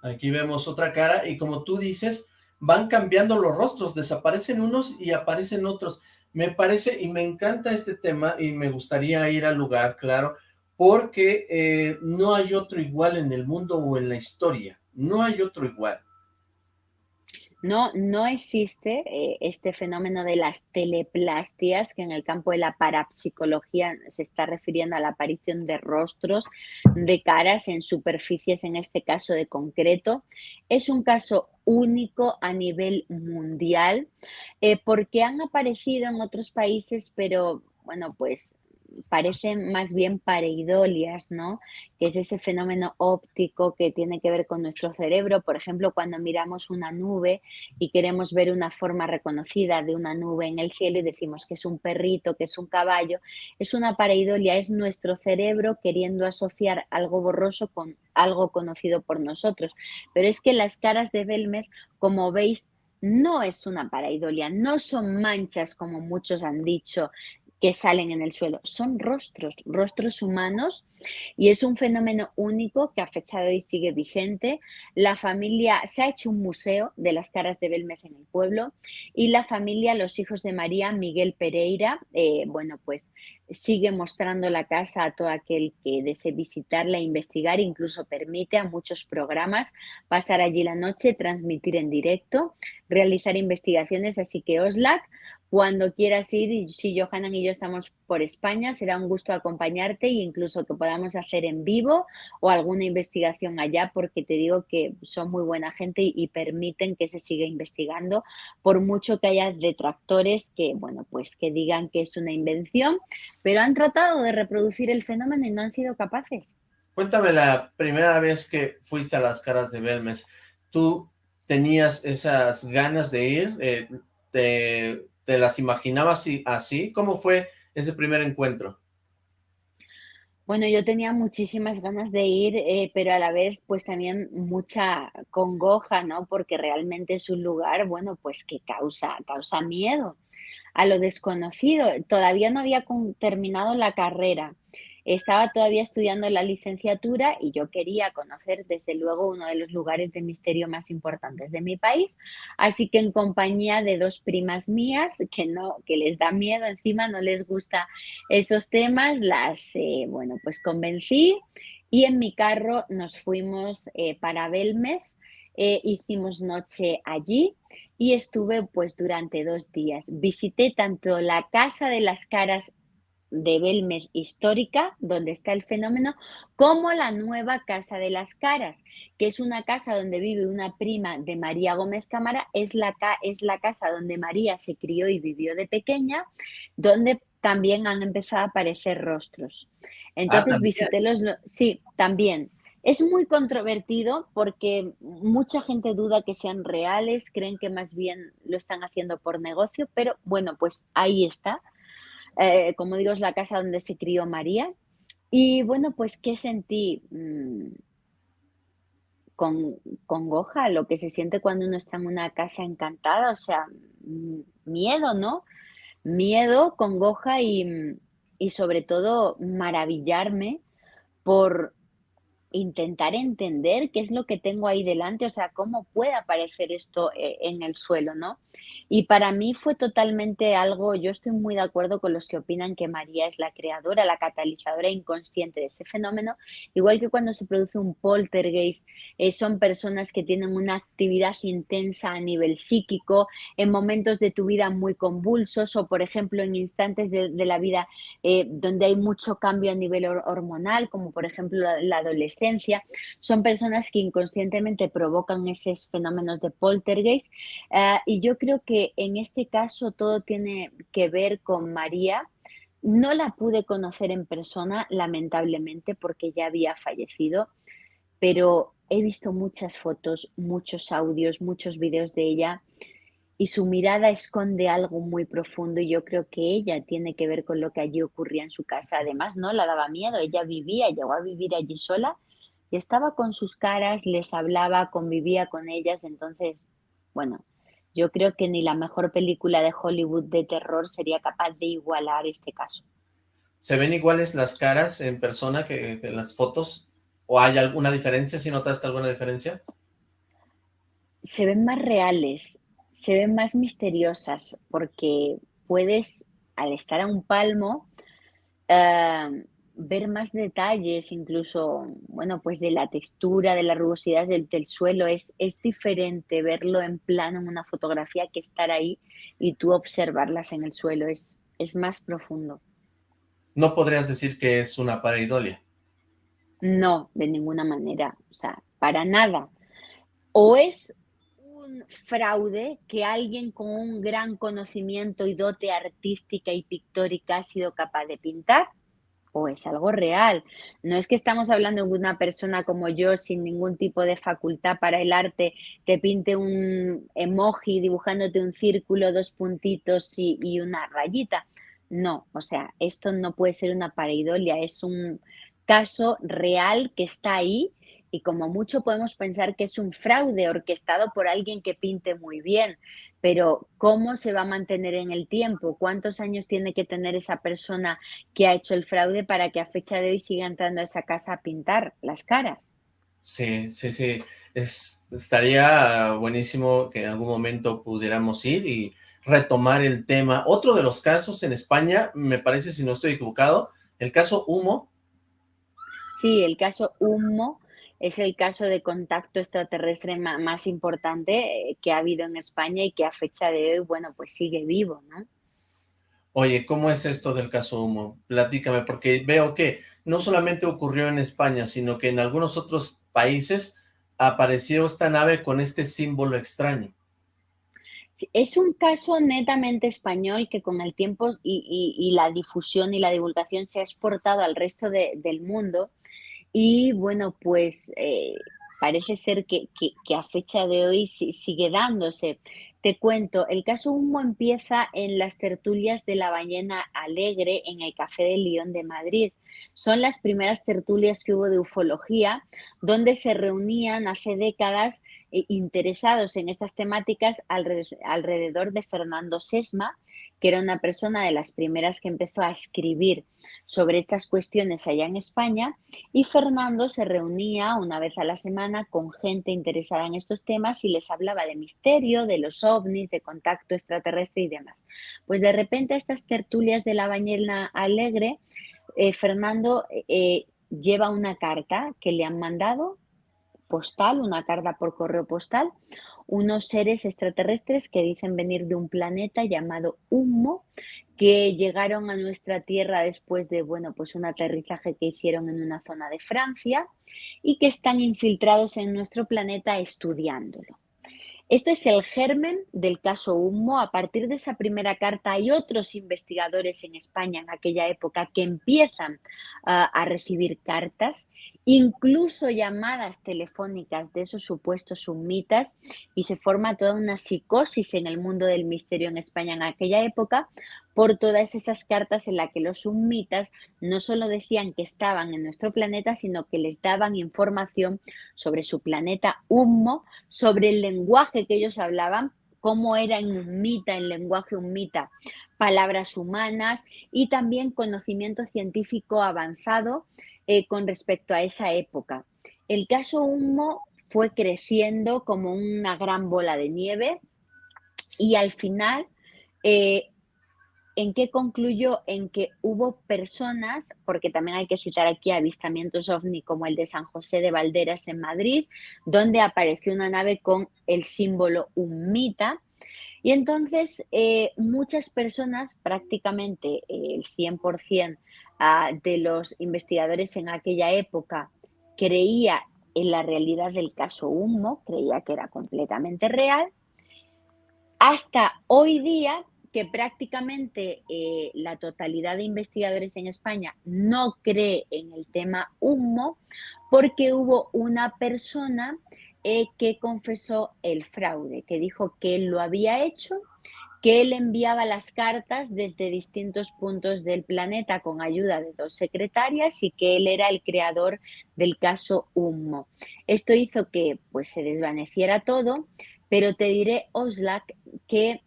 Aquí vemos otra cara y como tú dices, van cambiando los rostros, desaparecen unos y aparecen otros. Me parece y me encanta este tema y me gustaría ir al lugar, claro, porque eh, no hay otro igual en el mundo o en la historia. No hay otro igual. No, no existe eh, este fenómeno de las teleplastias, que en el campo de la parapsicología se está refiriendo a la aparición de rostros, de caras en superficies, en este caso de concreto. Es un caso único a nivel mundial, eh, porque han aparecido en otros países, pero bueno, pues parecen más bien pareidolias, ¿no? Que es ese fenómeno óptico que tiene que ver con nuestro cerebro. Por ejemplo, cuando miramos una nube y queremos ver una forma reconocida de una nube en el cielo y decimos que es un perrito, que es un caballo, es una pareidolia, es nuestro cerebro queriendo asociar algo borroso con algo conocido por nosotros. Pero es que las caras de Belmez, como veis, no es una pareidolia, no son manchas como muchos han dicho que salen en el suelo. Son rostros, rostros humanos y es un fenómeno único que a fecha de hoy sigue vigente. La familia, se ha hecho un museo de las caras de Belmez en el pueblo y la familia, los hijos de María, Miguel Pereira, eh, bueno, pues sigue mostrando la casa a todo aquel que desee visitarla e investigar, incluso permite a muchos programas pasar allí la noche, transmitir en directo, realizar investigaciones, así que OSLAC cuando quieras ir, y si Johanan y yo estamos por España, será un gusto acompañarte e incluso que podamos hacer en vivo o alguna investigación allá, porque te digo que son muy buena gente y, permiten que se siga investigando, por mucho que haya detractores que, bueno, pues que digan que es una invención, pero han tratado de reproducir el fenómeno y no han sido capaces. Cuéntame la primera vez que fuiste a las caras de Belmes, ¿tú tenías esas ganas de ir? Eh, te ¿Te las imaginabas así? ¿Cómo fue ese primer encuentro? Bueno, yo tenía muchísimas ganas de ir, eh, pero a la vez pues también mucha congoja, ¿no? Porque realmente es un lugar, bueno, pues que causa, causa miedo a lo desconocido. Todavía no había terminado la carrera. Estaba todavía estudiando la licenciatura y yo quería conocer desde luego uno de los lugares de misterio más importantes de mi país, así que en compañía de dos primas mías que no que les da miedo, encima no les gusta esos temas, las eh, bueno, pues convencí y en mi carro nos fuimos eh, para Belmez eh, hicimos noche allí y estuve pues durante dos días. Visité tanto la Casa de las Caras de Belmer histórica, donde está el fenómeno, como la nueva Casa de las Caras, que es una casa donde vive una prima de María Gómez Cámara, es la, es la casa donde María se crió y vivió de pequeña, donde también han empezado a aparecer rostros. Entonces ah, visité los... Sí, también. Es muy controvertido porque mucha gente duda que sean reales, creen que más bien lo están haciendo por negocio, pero bueno, pues ahí está. Eh, como digo, es la casa donde se crió María. Y bueno, pues, ¿qué sentí? Mm, con congoja, lo que se siente cuando uno está en una casa encantada, o sea, miedo, ¿no? Miedo, congoja y, y sobre todo maravillarme por intentar entender qué es lo que tengo ahí delante, o sea, cómo puede aparecer esto eh, en el suelo, ¿no? Y para mí fue totalmente algo, yo estoy muy de acuerdo con los que opinan que María es la creadora, la catalizadora inconsciente de ese fenómeno, igual que cuando se produce un poltergeist, eh, son personas que tienen una actividad intensa a nivel psíquico, en momentos de tu vida muy convulsos o, por ejemplo, en instantes de, la vida eh, donde hay mucho cambio a nivel hormonal, como por ejemplo la adolescencia son personas que inconscientemente provocan esos fenómenos de poltergeist. Eh, y yo creo que en este caso todo tiene que ver con María. No la pude conocer en persona, lamentablemente, porque ya había fallecido, pero he visto muchas fotos, muchos audios, muchos videos de ella y su mirada esconde algo muy profundo y yo creo que ella tiene que ver con lo que allí ocurría en su casa. Además, no la daba miedo, ella vivía, llegó a vivir allí sola y estaba con sus caras, les hablaba, convivía con ellas, entonces, bueno, yo creo que ni la mejor película de Hollywood de terror sería capaz de igualar este caso. ¿Se ven iguales las caras en persona que, en las fotos? ¿O hay alguna diferencia, si notaste alguna diferencia? Se ven más reales, se ven más misteriosas, porque puedes, al estar a un palmo, eh, ver más detalles, incluso, bueno, pues de la textura, de la rugosidad del, suelo, es, es diferente verlo en plano en una fotografía que estar ahí y tú observarlas en el suelo, es, es más profundo. ¿No podrías decir que es una pareidolia? No, de ninguna manera, o sea, para nada. O es un fraude que alguien con un gran conocimiento y dote artística y pictórica ha sido capaz de pintar, o es algo real. No es que estamos hablando de una persona como yo sin ningún tipo de facultad para el arte que pinte un emoji dibujándote un círculo, dos puntitos y, y una rayita. No, o sea, esto no puede ser una pareidolia, es un caso real que está ahí y como mucho podemos pensar que es un fraude orquestado por alguien que pinte muy bien, pero ¿cómo se va a mantener en el tiempo? ¿Cuántos años tiene que tener esa persona que ha hecho el fraude para que a fecha de hoy siga entrando a esa casa a pintar las caras? Sí, sí, sí. estaría buenísimo que en algún momento pudiéramos ir y retomar el tema. Otro de los casos en España, me parece, si no estoy equivocado, el caso Humo. Sí, el caso Humo es el caso de contacto extraterrestre más importante eh, que ha habido en España y que a fecha de hoy, bueno, pues sigue vivo, ¿no? Oye, ¿cómo es esto del caso Humo? Platícame, porque veo que no solamente ocurrió en España, sino que en algunos otros países apareció esta nave con este símbolo extraño. Es un caso netamente español que con el tiempo y, la difusión y la divulgación se ha exportado al resto del mundo y bueno, pues eh, parece ser que, a fecha de hoy sigue dándose. Te cuento, el caso Humo empieza en las tertulias de la ballena alegre en el Café de León de Madrid. Son las primeras tertulias que hubo de ufología, donde se reunían hace décadas eh, interesados en estas temáticas alrededor de Fernando Sesma, que era una persona de las primeras que empezó a escribir sobre estas cuestiones allá en España, y Fernando se reunía una vez a la semana con gente interesada en estos temas y les hablaba de misterio, de los ovnis, de contacto extraterrestre y demás. Pues de repente estas tertulias de la bañera alegre, eh, Fernando eh, lleva una carta que le han mandado postal, una carta por correo postal, unos seres extraterrestres que dicen venir de un planeta llamado Humo, que llegaron a nuestra Tierra después de, bueno, pues un aterrizaje que hicieron en una zona de Francia y que están infiltrados en nuestro planeta estudiándolo. Esto es el germen del caso Humo. A partir de esa primera carta hay otros investigadores en España en aquella época que empiezan ah, a recibir cartas, incluso llamadas telefónicas de esos supuestos sumitas y se forma toda una psicosis en el mundo del misterio en España en aquella época por todas esas cartas en las que los sumitas no solo decían que estaban en nuestro planeta, sino que les daban información sobre su planeta Humo, sobre el lenguaje que ellos hablaban, cómo era en Hummita, en lenguaje Hummita, palabras humanas y también conocimiento científico avanzado eh, con respecto a esa época. El caso Humo fue creciendo como una gran bola de nieve y al final eh, ¿En qué concluyó? En que hubo personas, porque también hay que citar aquí avistamientos ovni como el de San José de Valderas en Madrid, donde apareció una nave con el símbolo Umita. Y entonces eh, muchas personas, prácticamente el 100% ah, de los investigadores en aquella época, creía en la realidad del caso Humo, creía que era completamente real. Hasta hoy día que prácticamente eh, la totalidad de investigadores en España no cree en el tema humo porque hubo una persona eh, que confesó el fraude, que dijo que él lo había hecho, que él enviaba las cartas desde distintos puntos del planeta con ayuda de dos secretarias y que él era el creador del caso Humo. Esto hizo que pues, se desvaneciera todo, pero te diré, Oslak, que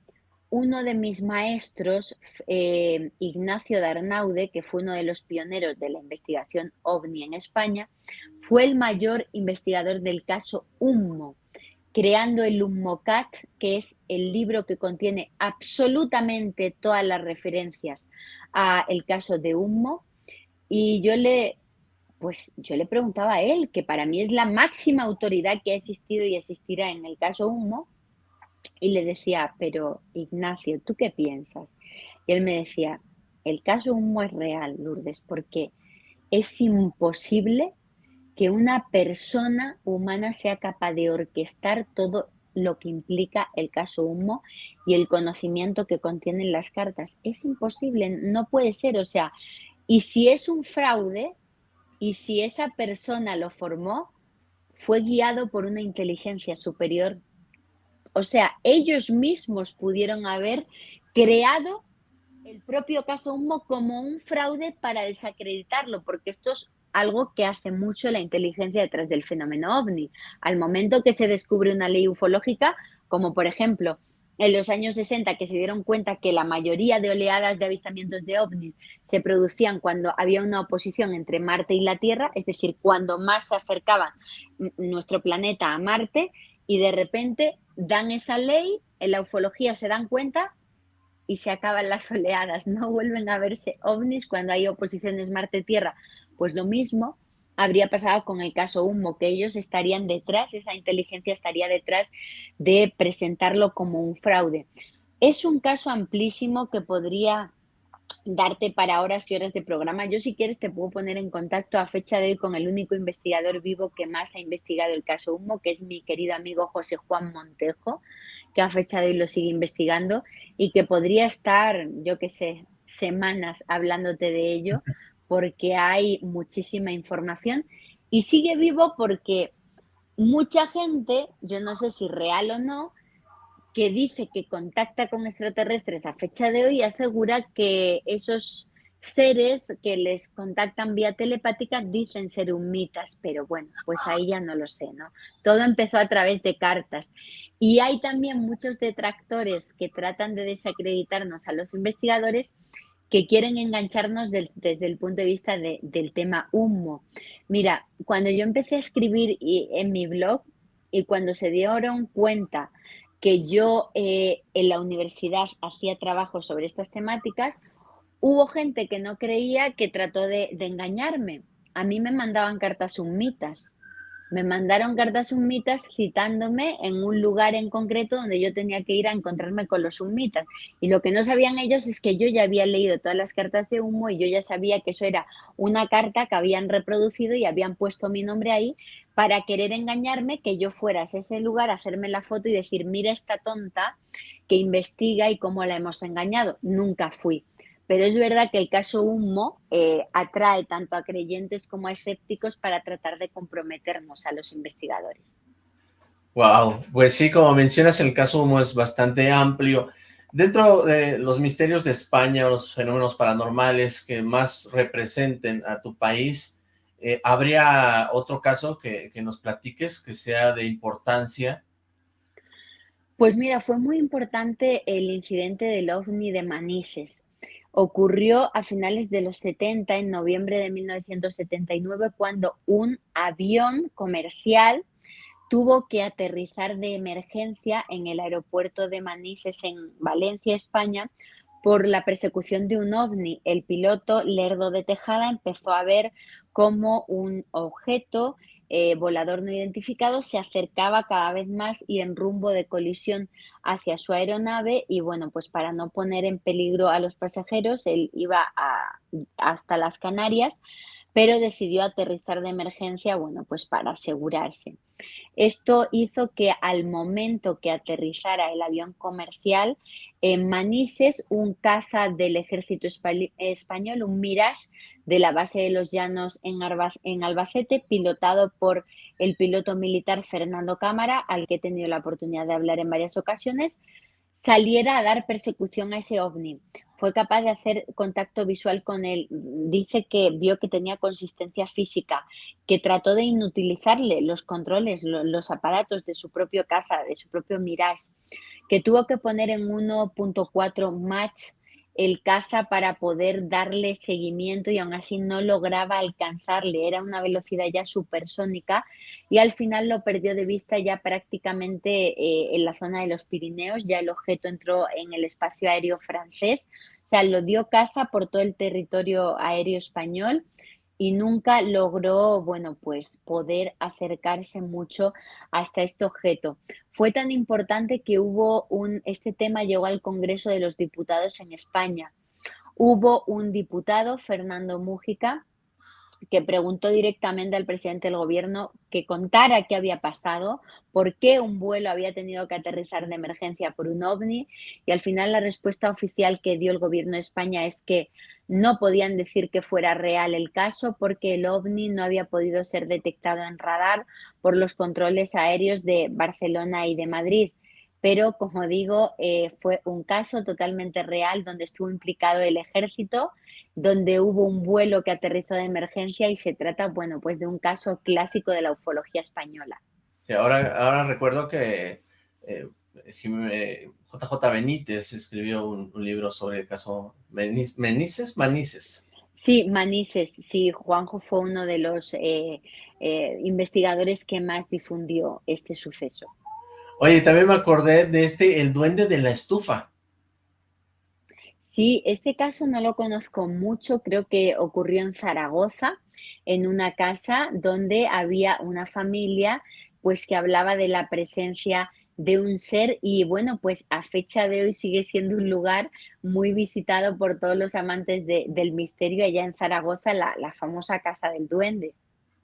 uno de mis maestros, eh, Ignacio Darnaude, que fue uno de los pioneros de la investigación ovni en España, fue el mayor investigador del caso Humo, creando el Hummocat, que es el libro que contiene absolutamente todas las referencias a el caso de Humo. Y yo le, pues yo le preguntaba a él, que para mí es la máxima autoridad que ha existido y existirá en el caso Humo, y le decía, pero Ignacio, ¿tú qué piensas? Y él me decía, el caso Humo es real, Lourdes, porque es imposible que una persona humana sea capaz de orquestar todo lo que implica el caso Humo y el conocimiento que contienen las cartas. Es imposible, no puede ser. O sea, y si es un fraude, y si esa persona lo formó, fue guiado por una inteligencia superior o sea, ellos mismos pudieron haber creado el propio caso Humo como un fraude para desacreditarlo, porque esto es algo que hace mucho la inteligencia detrás del fenómeno ovni. Al momento que se descubre una ley ufológica, como por ejemplo en los años 60 que se dieron cuenta que la mayoría de oleadas de avistamientos de ovnis se producían cuando había una oposición entre Marte y la Tierra, es decir, cuando más se acercaba nuestro planeta a Marte y de repente dan esa ley, en la ufología se dan cuenta y se acaban las oleadas, no vuelven a verse ovnis cuando hay oposiciones Marte-Tierra. Pues lo mismo habría pasado con el caso Humo, que ellos estarían detrás, esa inteligencia estaría detrás de presentarlo como un fraude. Es un caso amplísimo que podría darte para horas y horas de programa. Yo si quieres te puedo poner en contacto a fecha de hoy con el único investigador vivo que más ha investigado el caso Humo, que es mi querido amigo José Juan Montejo, que a fecha de hoy lo sigue investigando y que podría estar, yo qué sé, semanas hablándote de ello porque hay muchísima información y sigue vivo porque mucha gente, yo no sé si real o no, que dice que contacta con extraterrestres a fecha de hoy asegura que esos seres que les contactan vía telepática dicen ser humitas, pero bueno, pues ahí ya no lo sé, ¿no? Todo empezó a través de cartas. Y hay también muchos detractores que tratan de desacreditarnos a los investigadores que quieren engancharnos desde el punto de vista del tema humo. Mira, cuando yo empecé a escribir en mi blog y cuando se dieron cuenta que yo eh, en la universidad hacía trabajo sobre estas temáticas, hubo gente que no creía que trató de, engañarme. A mí me mandaban cartas sumitas Me mandaron cartas sumitas citándome en un lugar en concreto donde yo tenía que ir a encontrarme con los sumitas. Y lo que no sabían ellos es que yo ya había leído todas las cartas de humo y yo ya sabía que eso era una carta que habían reproducido y habían puesto mi nombre ahí para querer engañarme, que yo fuera a ese lugar, hacerme la foto y decir, mira esta tonta que investiga y cómo la hemos engañado. Nunca fui. Pero es verdad que el caso Humo eh, atrae tanto a creyentes como a escépticos para tratar de comprometernos a los investigadores. Wow, pues sí, como mencionas, el caso Humo es bastante amplio. Dentro de los misterios de España, los fenómenos paranormales que más representen a tu país, eh, ¿habría otro caso que, que nos platiques que sea de importancia? Pues mira, fue muy importante el incidente del OVNI de Manises. Ocurrió a finales de los 70, en noviembre de 1979, cuando un avión comercial tuvo que aterrizar de emergencia en el aeropuerto de Manises, en Valencia, España, por la persecución de un ovni. El piloto Lerdo de Tejada empezó a ver cómo un objeto eh, volador no identificado se acercaba cada vez más y en rumbo de colisión hacia su aeronave y bueno, pues para no poner en peligro a los pasajeros, él iba hasta las Canarias, pero decidió aterrizar de emergencia, bueno, pues para asegurarse. Esto hizo que al momento que aterrizara el avión comercial en Manises, un caza del ejército español, un Mirage, de la base de los Llanos en, Albacete, pilotado por el piloto militar Fernando Cámara, al que he tenido la oportunidad de hablar en varias ocasiones, saliera a dar persecución a ese ovni fue capaz de hacer contacto visual con él. Dice que vio que tenía consistencia física, que trató de inutilizarle los controles, los aparatos de su propio caza, de su propio Mirage, que tuvo que poner en 1.4 match el caza para poder darle seguimiento y aún así no lograba alcanzarle, era una velocidad ya supersónica y al final lo perdió de vista ya prácticamente eh, en la zona de los Pirineos, ya el objeto entró en el espacio aéreo francés, o sea, lo dio caza por todo el territorio aéreo español y nunca logró, bueno, pues poder acercarse mucho hasta este objeto. Fue tan importante que hubo un, este tema llegó al Congreso de los Diputados en España. Hubo un diputado, Fernando Mújica, que preguntó directamente al presidente del gobierno que contara qué había pasado, por qué un vuelo había tenido que aterrizar de emergencia por un ovni y al final la respuesta oficial que dio el gobierno de España es que no podían decir que fuera real el caso porque el ovni no había podido ser detectado en radar por los controles aéreos de Barcelona y de Madrid. Pero como digo, eh, fue un caso totalmente real donde estuvo implicado el ejército, donde hubo un vuelo que aterrizó de emergencia y se trata, bueno, pues de un caso clásico de la ufología española. Sí, ahora, ahora recuerdo que eh, JJ Benítez escribió un, libro sobre el caso Menices, Manices. Sí, Manices, sí, Juanjo fue uno de los eh, investigadores que más difundió este suceso. Oye, también me acordé de este, el duende de la estufa. Sí, este caso no lo conozco mucho, creo que ocurrió en Zaragoza, en una casa donde había una familia pues que hablaba de la presencia de un ser y bueno, pues a fecha de hoy sigue siendo un lugar muy visitado por todos los amantes del misterio allá en Zaragoza, la famosa Casa del Duende.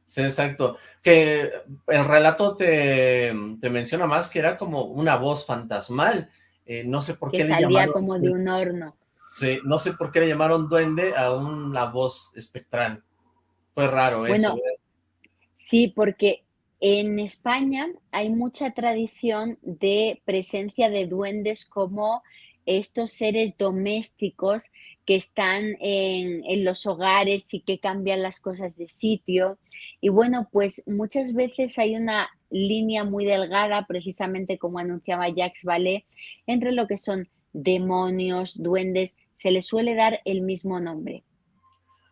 Sí, exacto. Que el relato te, menciona más que era como una voz fantasmal. Eh, no sé por qué le llamaron... como de un horno. Sí, no sé por qué le llamaron duende a una voz espectral. Fue raro eso. ¿eh? Sí, porque en España hay mucha tradición de presencia de duendes como estos seres domésticos que están en, los hogares y que cambian las cosas de sitio. Y bueno, pues muchas veces hay una línea muy delgada, precisamente como anunciaba Jacques Vallée, entre lo que son demonios, duendes, se les suele dar el mismo nombre.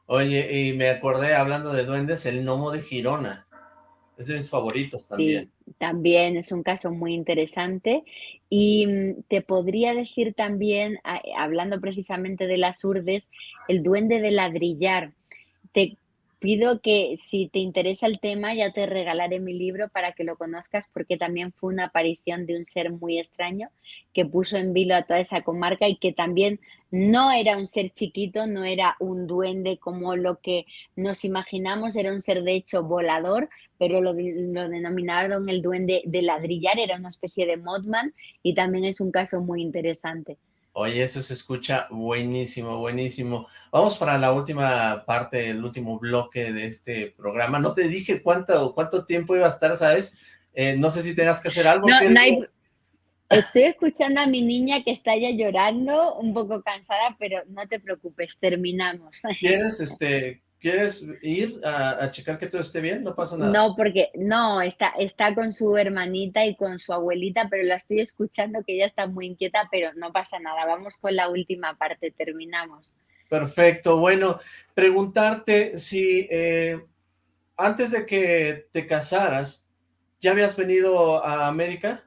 Oye, y me acordé, hablando de duendes, el gnomo de Girona. Es de mis favoritos también. Sí, también es un caso muy interesante. Y mm, te podría decir también, hablando precisamente de las urdes, el duende de ladrillar. Te pido que si te interesa el tema ya te regalaré mi libro para que lo conozcas porque también fue una aparición de un ser muy extraño que puso en vilo a toda esa comarca y que también no era un ser chiquito, no era un duende como lo que nos imaginamos, era un ser de hecho volador, pero lo, lo denominaron el duende de ladrillar, era una especie de modman y también es un caso muy interesante. Oye, eso se escucha buenísimo, buenísimo. Vamos para la última parte, el último bloque de este programa. No te dije cuánto, cuánto tiempo iba a estar, ¿sabes? Eh, no sé si tengas que hacer algo. No, Estoy escuchando a mi niña que está ya llorando, un poco cansada, pero no te preocupes, terminamos. ¿Quieres, este, ¿Quieres ir a, checar que todo esté bien? No pasa nada. No, porque no, está, está con su hermanita y con su abuelita, pero la estoy escuchando que ella está muy inquieta, pero no pasa nada. Vamos con la última parte, terminamos. Perfecto. Bueno, preguntarte si eh, antes de que te casaras, ¿ya habías venido a América?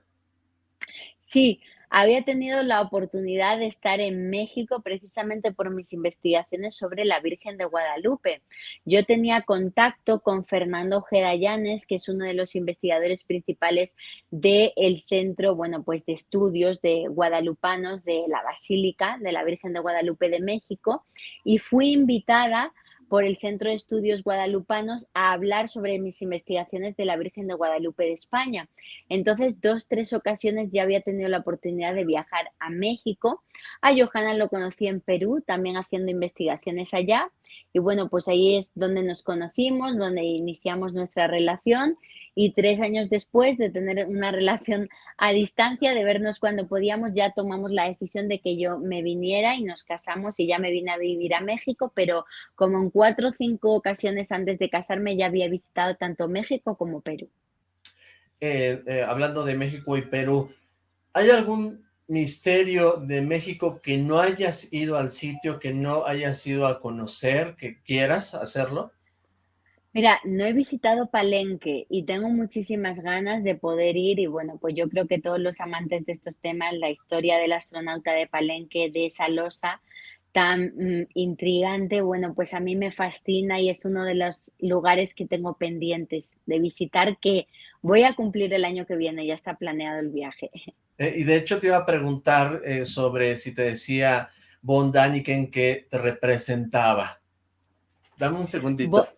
Sí, había tenido la oportunidad de estar en México precisamente por mis investigaciones sobre la Virgen de Guadalupe. Yo tenía contacto con Fernando Gerayanes, que es uno de los investigadores principales del centro, bueno, pues de estudios de guadalupanos de la Basílica de la Virgen de Guadalupe de México, y fui invitada por el Centro de Estudios Guadalupanos a hablar sobre mis investigaciones de la Virgen de Guadalupe de España. Entonces, dos, tres ocasiones ya había tenido la oportunidad de viajar a México. A Johanna lo conocí en Perú, también haciendo investigaciones allá. Y bueno, pues ahí es donde nos conocimos, donde iniciamos nuestra relación y tres años después de tener una relación a distancia, de vernos cuando podíamos, ya tomamos la decisión de que yo me viniera y nos casamos y ya me vine a vivir a México, pero como en cuatro o cinco ocasiones antes de casarme ya había visitado tanto México como Perú. Eh, eh, hablando de México y Perú, ¿hay algún misterio de México que no hayas ido al sitio, que no hayas ido a conocer, que quieras hacerlo? Mira, no he visitado Palenque y tengo muchísimas ganas de poder ir y bueno, pues yo creo que todos los amantes de estos temas, la historia del astronauta de Palenque, de esa losa tan mm, intrigante, bueno, pues a mí me fascina y es uno de los lugares que tengo pendientes de visitar que voy a cumplir el año que viene, ya está planeado el viaje. Eh, y de hecho te iba a preguntar eh, sobre si te decía Von Daniken que te representaba. Dame un segundito.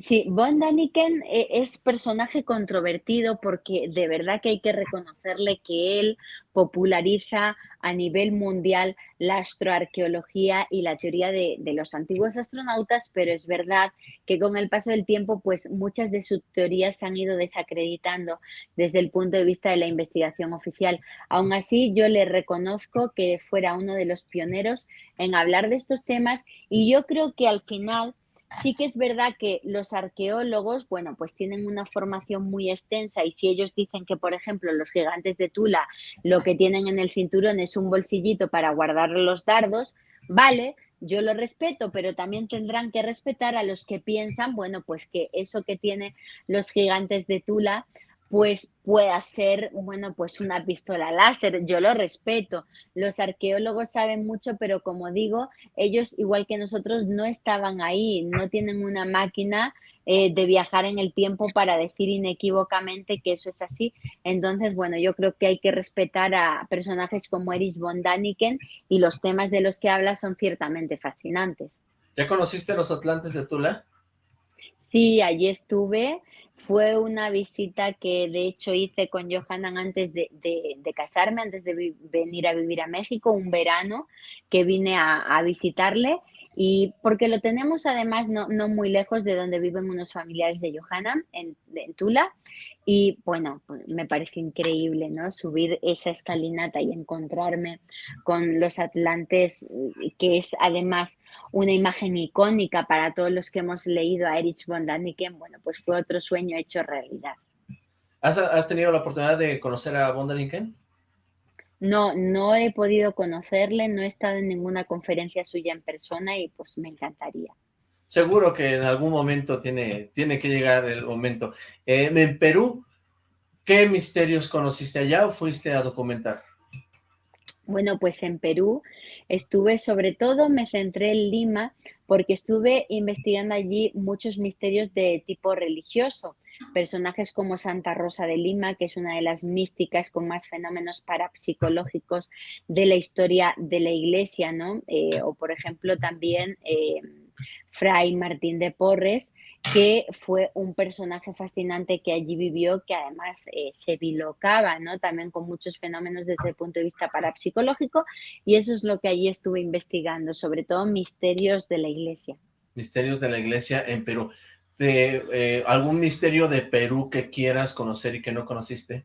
Sí, Von Daniken eh, es personaje controvertido porque de verdad que hay que reconocerle que él populariza a nivel mundial la astroarqueología y la teoría de, los antiguos astronautas, pero es verdad que con el paso del tiempo, pues muchas de sus teorías se han ido desacreditando desde el punto de vista de la investigación oficial. Aún así, yo le reconozco que fuera uno de los pioneros en hablar de estos temas y yo creo que al final Sí que es verdad que los arqueólogos, bueno, pues tienen una formación muy extensa y si ellos dicen que, por ejemplo, los gigantes de Tula lo que tienen en el cinturón es un bolsillito para guardar los dardos, vale, yo lo respeto, pero también tendrán que respetar a los que piensan, bueno, pues que eso que tienen los gigantes de Tula pues pueda ser, bueno, pues una pistola láser. Yo lo respeto. Los arqueólogos saben mucho, pero como digo, ellos, igual que nosotros, no estaban ahí, no tienen una máquina eh, de viajar en el tiempo para decir inequívocamente que eso es así. Entonces, bueno, yo creo que hay que respetar a personajes como Erich von Daniken y los temas de los que habla son ciertamente fascinantes. ¿Ya conociste los Atlantes de Tula? Sí, allí estuve fue una visita que de hecho hice con Johanan antes de, casarme, antes de venir a vivir a México, un verano que vine a, visitarle y porque lo tenemos además no, muy lejos de donde viven unos familiares de Johanna, en, Tula, y bueno, pues, me parece increíble, ¿no? Subir esa escalinata y encontrarme con los Atlantes, que es además una imagen icónica para todos los que hemos leído a Erich von Däniken, bueno, pues fue otro sueño hecho realidad. ¿Has, tenido la oportunidad de conocer a von Däniken? No, no he podido conocerle, no he estado en ninguna conferencia suya en persona y pues me encantaría seguro que en algún momento tiene, tiene que llegar el momento. Eh, en Perú, ¿qué misterios conociste allá o fuiste a documentar? Bueno, pues en Perú estuve, sobre todo me centré en Lima porque estuve investigando allí muchos misterios de tipo religioso. Personajes como Santa Rosa de Lima, que es una de las místicas con más fenómenos parapsicológicos de la historia de la iglesia, ¿no? Eh, o por ejemplo también eh, Fray Martín de Porres, que fue un personaje fascinante que allí vivió, que además eh, se bilocaba, ¿no? También con muchos fenómenos desde el punto de vista parapsicológico, y eso es lo que allí estuve investigando, sobre todo misterios de la iglesia. Misterios de la iglesia en Perú. De, eh, ¿Algún misterio de Perú que quieras conocer y que no conociste?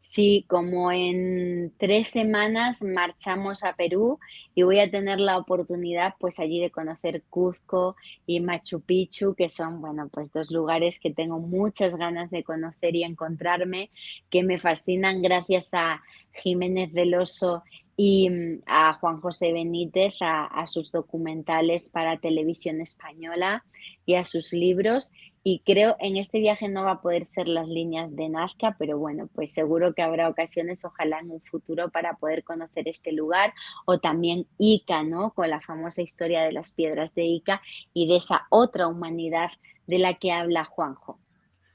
Sí, como en tres semanas marchamos a Perú y voy a tener la oportunidad pues allí de conocer Cuzco y Machu Picchu, que son, bueno, pues dos lugares que tengo muchas ganas de conocer y encontrarme, que me fascinan gracias a Jiménez del Oso y mm, a Juan José Benítez, a, sus documentales para televisión española y a sus libros y creo en este viaje no va a poder ser las líneas de Nazca, pero bueno, pues seguro que habrá ocasiones, ojalá en un futuro, para poder conocer este lugar, o también Ica, ¿no? Con la famosa historia de las piedras de Ica y de esa otra humanidad de la que habla Juanjo.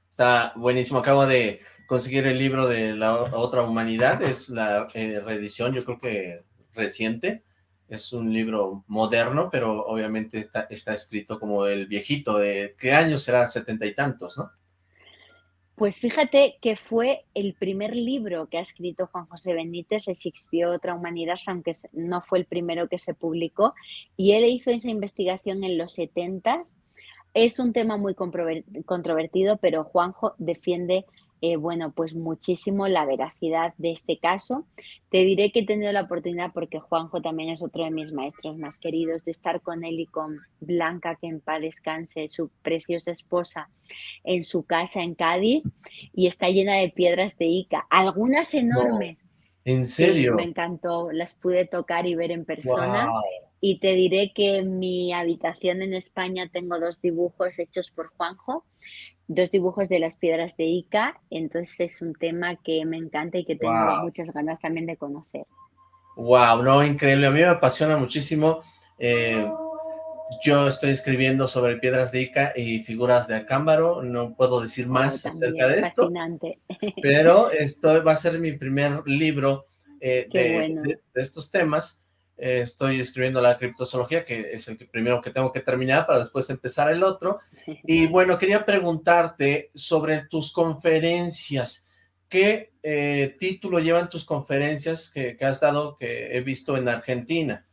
Está buenísimo, acabo de conseguir el libro de la otra humanidad, es la eh, reedición, yo creo que reciente, es un libro moderno, pero obviamente está, escrito como el viejito, de ¿qué año será? Setenta y tantos, ¿no? Pues fíjate que fue el primer libro que ha escrito Juan José Benítez, Existió otra humanidad, aunque no fue el primero que se publicó, y él hizo esa investigación en los setentas. Es un tema muy controvertido, pero Juanjo defiende eh, bueno, pues muchísimo la veracidad de este caso. Te diré que he tenido la oportunidad, porque Juanjo también es otro de mis maestros más queridos, de estar con él y con Blanca, que en paz descanse, su preciosa esposa, en su casa en Cádiz, y está llena de piedras de Ica, algunas enormes. ¿En serio? me encantó, las pude tocar y ver en persona. Y te diré que en mi habitación en España tengo dos dibujos hechos por Juanjo, dos dibujos de las piedras de Ica, entonces es un tema que me encanta y que tengo muchas ganas también de conocer. Wow, no, increíble, a mí me apasiona muchísimo. Eh, yo estoy escribiendo sobre piedras de Ica y figuras de Acámbaro, no puedo decir oh, más acerca de esto, fascinante. pero esto va a ser mi primer libro eh, de, estos temas. Eh, estoy escribiendo la criptozoología, que es el primero que tengo que terminar para después empezar el otro. Y bueno, quería preguntarte sobre tus conferencias. ¿Qué eh, título llevan tus conferencias que, has dado, que he visto en Argentina?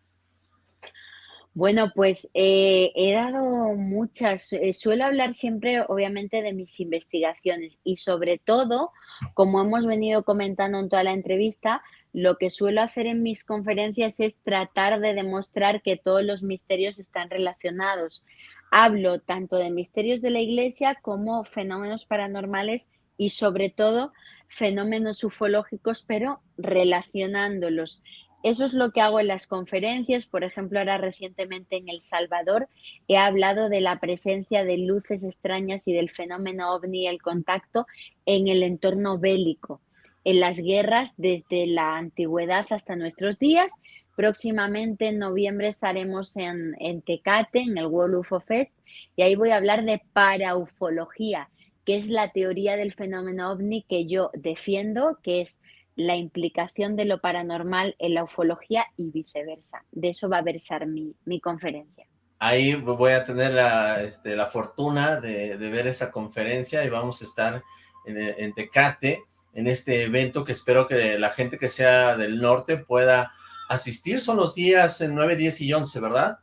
Bueno, pues eh, he dado muchas, suelo hablar siempre obviamente de mis investigaciones y sobre todo, como hemos venido comentando en toda la entrevista, lo que suelo hacer en mis conferencias es tratar de demostrar que todos los misterios están relacionados. Hablo tanto de misterios de la iglesia como fenómenos paranormales y sobre todo fenómenos ufológicos, pero relacionándolos. Eso es lo que hago en las conferencias. Por ejemplo, ahora recientemente en El Salvador he hablado de la presencia de luces extrañas y del fenómeno ovni, el contacto en el entorno bélico en las guerras desde la antigüedad hasta nuestros días. Próximamente en noviembre estaremos en, Tecate, en el World UFO Fest, y ahí voy a hablar de paraufología, que es la teoría del fenómeno ovni que yo defiendo, que es la implicación de lo paranormal en la ufología y viceversa. De eso va a versar mi, conferencia. Ahí voy a tener la, este, la fortuna de, ver esa conferencia y vamos a estar en, en Tecate en este evento que espero que la gente que sea del norte pueda asistir. Son los días 9, 10 y 11, ¿verdad?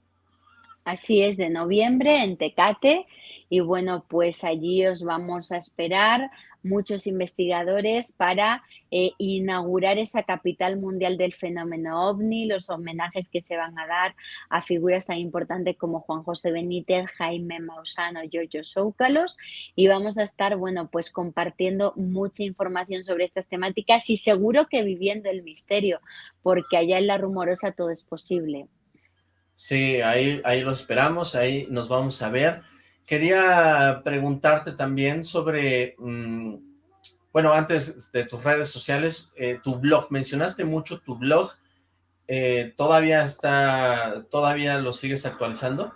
Así es, de noviembre en Tecate. Y bueno, pues allí os vamos a esperar muchos investigadores para eh, inaugurar esa capital mundial del fenómeno ovni, los homenajes que se van a dar a figuras tan importantes como Juan José Benítez, Jaime Mausano, Giorgio Zoucalos y vamos a estar, bueno, pues compartiendo mucha información sobre estas temáticas y seguro que viviendo el misterio, porque allá en la rumorosa todo es posible. Sí, ahí, ahí lo esperamos, ahí nos vamos a ver. Quería preguntarte también sobre, mm, bueno, antes de tus redes sociales, eh, tu blog, mencionaste mucho tu blog, eh, ¿todavía está, todavía lo sigues actualizando?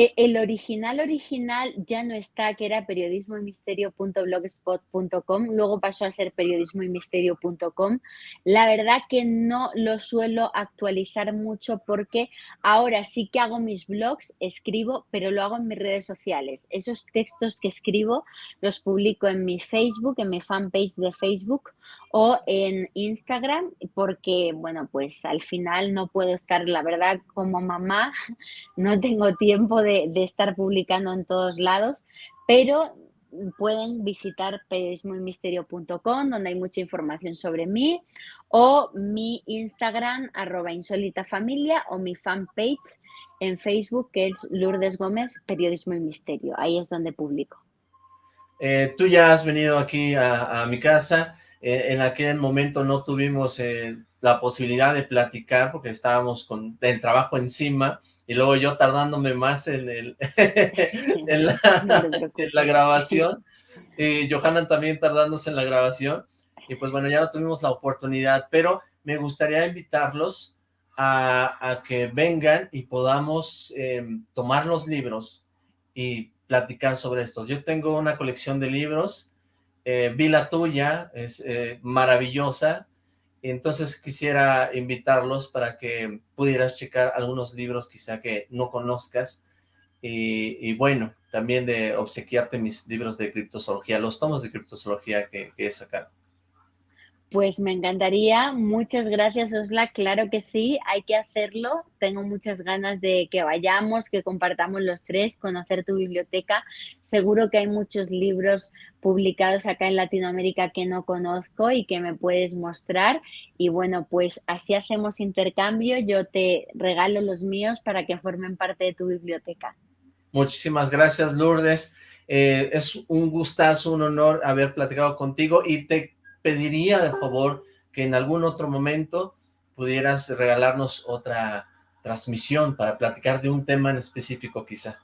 Eh, el original original ya no está, que era periodismoymisterio.blogspot.com, luego pasó a ser periodismoymisterio.com. La verdad que no lo suelo actualizar mucho porque ahora sí que hago mis blogs, escribo, pero lo hago en mis redes sociales. Esos textos que escribo los publico en mi Facebook, en mi fanpage de Facebook o en Instagram, porque, bueno, pues al final no puedo estar, la verdad, como mamá, no tengo tiempo de, estar publicando en todos lados, pero pueden visitar periodismoymisterio.com donde hay mucha información sobre mí o mi Instagram arroba insólita familia o mi fanpage en Facebook que es Lourdes Gómez Periodismo y Misterio, ahí es donde publico. Eh, tú ya has venido aquí a, a mi casa, eh, en aquel momento no tuvimos eh, la posibilidad de platicar porque estábamos con el trabajo encima y luego yo tardándome más en, el, en, la, grabación y Johanna también tardándose en la grabación y pues bueno, ya no tuvimos la oportunidad, pero me gustaría invitarlos a, que vengan y podamos em, tomar los libros y platicar sobre esto. Yo tengo una colección de libros eh, vi la tuya, es eh, maravillosa, entonces quisiera invitarlos para que pudieras checar algunos libros quizá que no conozcas, y, bueno, también de obsequiarte mis libros de criptozoología, los tomos de criptozoología que, que he sacado. Pues me encantaría, muchas gracias Osla, claro que sí, hay que hacerlo, tengo muchas ganas de que vayamos, que compartamos los tres, conocer tu biblioteca, seguro que hay muchos libros publicados acá en Latinoamérica que no conozco y que me puedes mostrar. Y bueno, pues así hacemos intercambio, yo te regalo los míos para que formen parte de tu biblioteca. Muchísimas gracias Lourdes, eh, es un gustazo, un honor haber platicado contigo y te pediría de favor que en algún otro momento pudieras regalarnos otra transmisión para platicar de un tema en específico quizá.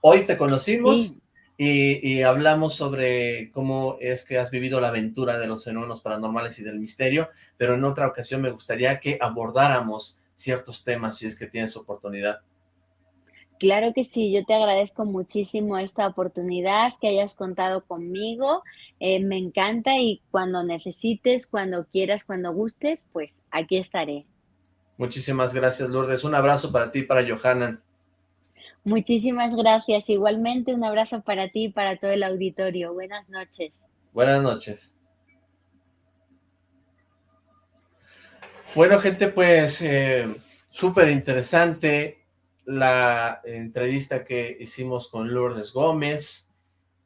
Hoy te conocimos y, hablamos sobre cómo es que has vivido la aventura de los fenómenos paranormales y del misterio, pero en otra ocasión me gustaría que abordáramos ciertos temas si es que tienes oportunidad. Claro que sí, yo te agradezco muchísimo esta oportunidad que hayas contado conmigo, eh, me encanta y cuando necesites, cuando quieras, cuando gustes, pues aquí estaré. Muchísimas gracias Lourdes, un abrazo para ti y para Johanna. Muchísimas gracias, igualmente un abrazo para ti y para todo el auditorio, buenas noches. Buenas noches. Bueno gente, pues eh, súper interesante, la entrevista que hicimos con Lourdes Gómez.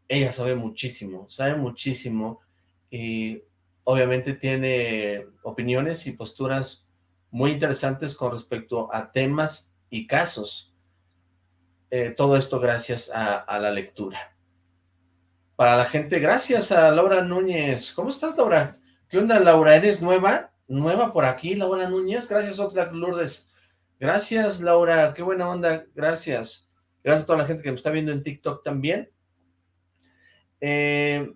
Ella sabe muchísimo, sabe muchísimo y obviamente tiene opiniones y posturas muy interesantes con respecto a temas y casos. Eh, todo esto gracias a, a, la lectura. Para la gente, gracias a Laura Núñez. ¿Cómo estás, Laura? ¿Qué onda, Laura? ¿Eres nueva? ¿Nueva por aquí, Laura Núñez? Gracias, Oxlack Lourdes. Gracias, Laura, qué buena onda, gracias. Gracias a toda la gente que me está viendo en TikTok también. Eh,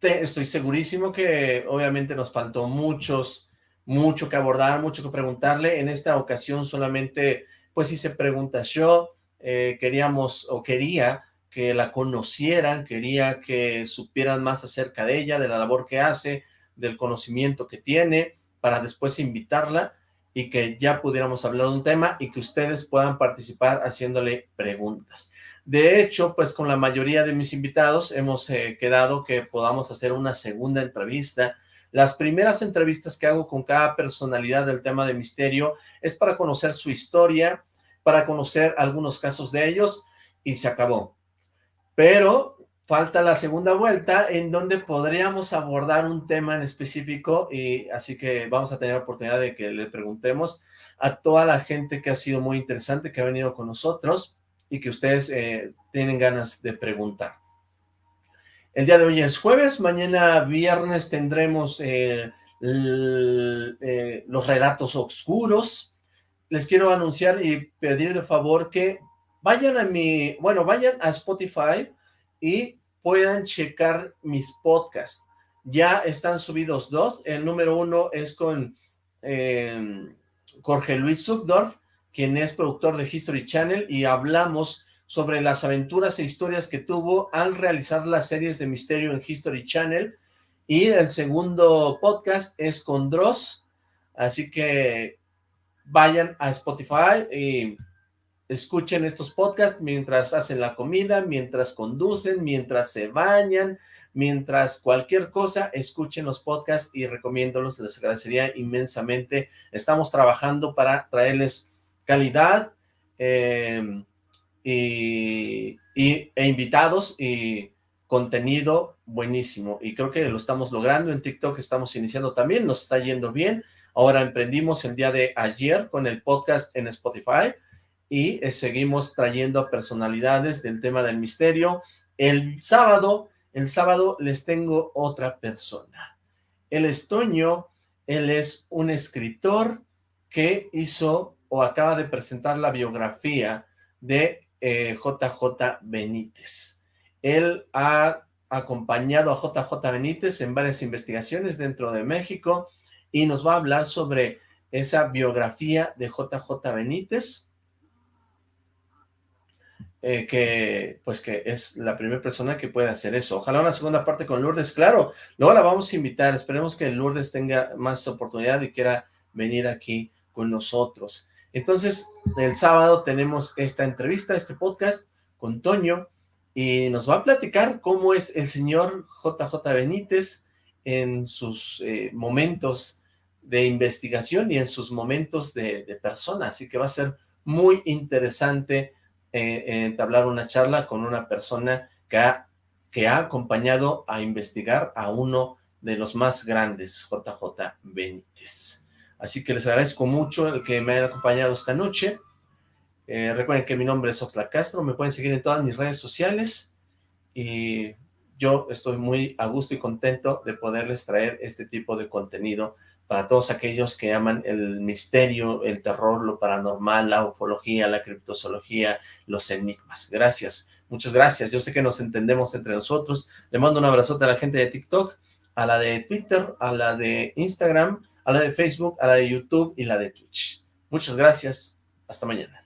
estoy segurísimo que obviamente nos faltó muchos, mucho que abordar, mucho que preguntarle. En esta ocasión solamente, pues hice preguntas yo, eh, queríamos o quería que la conocieran, quería que supieran más acerca de ella, de la labor que hace, del conocimiento que tiene, para después invitarla y que ya pudiéramos hablar de un tema y que ustedes puedan participar haciéndole preguntas. De hecho, pues con la mayoría de mis invitados hemos eh, quedado que podamos hacer una segunda entrevista. Las primeras entrevistas que hago con cada personalidad del tema de misterio es para conocer su historia, para conocer algunos casos de ellos y se acabó. Pero falta la segunda vuelta en donde podríamos abordar un tema en específico y así que vamos a tener la oportunidad de que le preguntemos a toda la gente que ha sido muy interesante, que ha venido con nosotros y que ustedes eh, tienen ganas de preguntar. El día de hoy es jueves, mañana viernes tendremos eh, eh, los relatos oscuros. Les quiero anunciar y pedir de favor que vayan a mi, bueno, vayan a Spotify, y puedan checar mis podcasts. Ya están subidos dos. El número uno es con em, Jorge Luis Zuckdorf, quien es productor de History Channel, y hablamos sobre las aventuras e historias que tuvo al realizar las series de misterio en History Channel, y el segundo podcast es con Dross, así que vayan a Spotify y escuchen estos podcasts mientras hacen la comida, mientras conducen, mientras se bañan, mientras cualquier cosa, escuchen los podcasts y recomiéndolos, les agradecería inmensamente. Estamos trabajando para traerles calidad eh, y, e invitados y contenido buenísimo. Y creo que lo estamos logrando, en TikTok estamos iniciando también, nos está yendo bien, ahora emprendimos el día de ayer con el podcast en Spotify y eh, seguimos trayendo personalidades del tema del misterio, el sábado, el sábado les tengo otra persona, el estoño, él es un escritor que hizo o acaba de presentar la biografía de JJ eh, Benítez. Él ha acompañado a JJ Benítez en varias investigaciones dentro de México y nos va a hablar sobre esa biografía de JJ Benítez, eh, que pues que es la primera persona que puede hacer eso. Ojalá una segunda parte con Lourdes, claro, luego la vamos a invitar, esperemos que Lourdes tenga más oportunidad y quiera venir aquí con nosotros. Entonces, el sábado tenemos esta entrevista, este podcast con Toño, y nos va a platicar cómo es el señor JJ Benítez en sus eh, momentos de investigación y en sus momentos de, persona, así que va a ser muy interesante eh, entablar una charla con una persona que ha, acompañado a investigar a uno de los más grandes, JJ Benítez. Así que les agradezco mucho el que me hayan acompañado esta noche. Eh, recuerden que mi nombre es Oxla Castro, me pueden seguir en todas mis redes sociales y yo estoy muy a gusto y contento de poderles traer este tipo de contenido para todos aquellos que aman el misterio, el terror, lo paranormal, la ufología, la criptozoología, los enigmas. Gracias, muchas gracias. Yo sé que nos entendemos entre nosotros. Le mando un abrazote a la gente de TikTok, a la de Twitter, a la de Instagram, a la de Facebook, a la de YouTube y la de Twitch. Muchas gracias. Hasta mañana.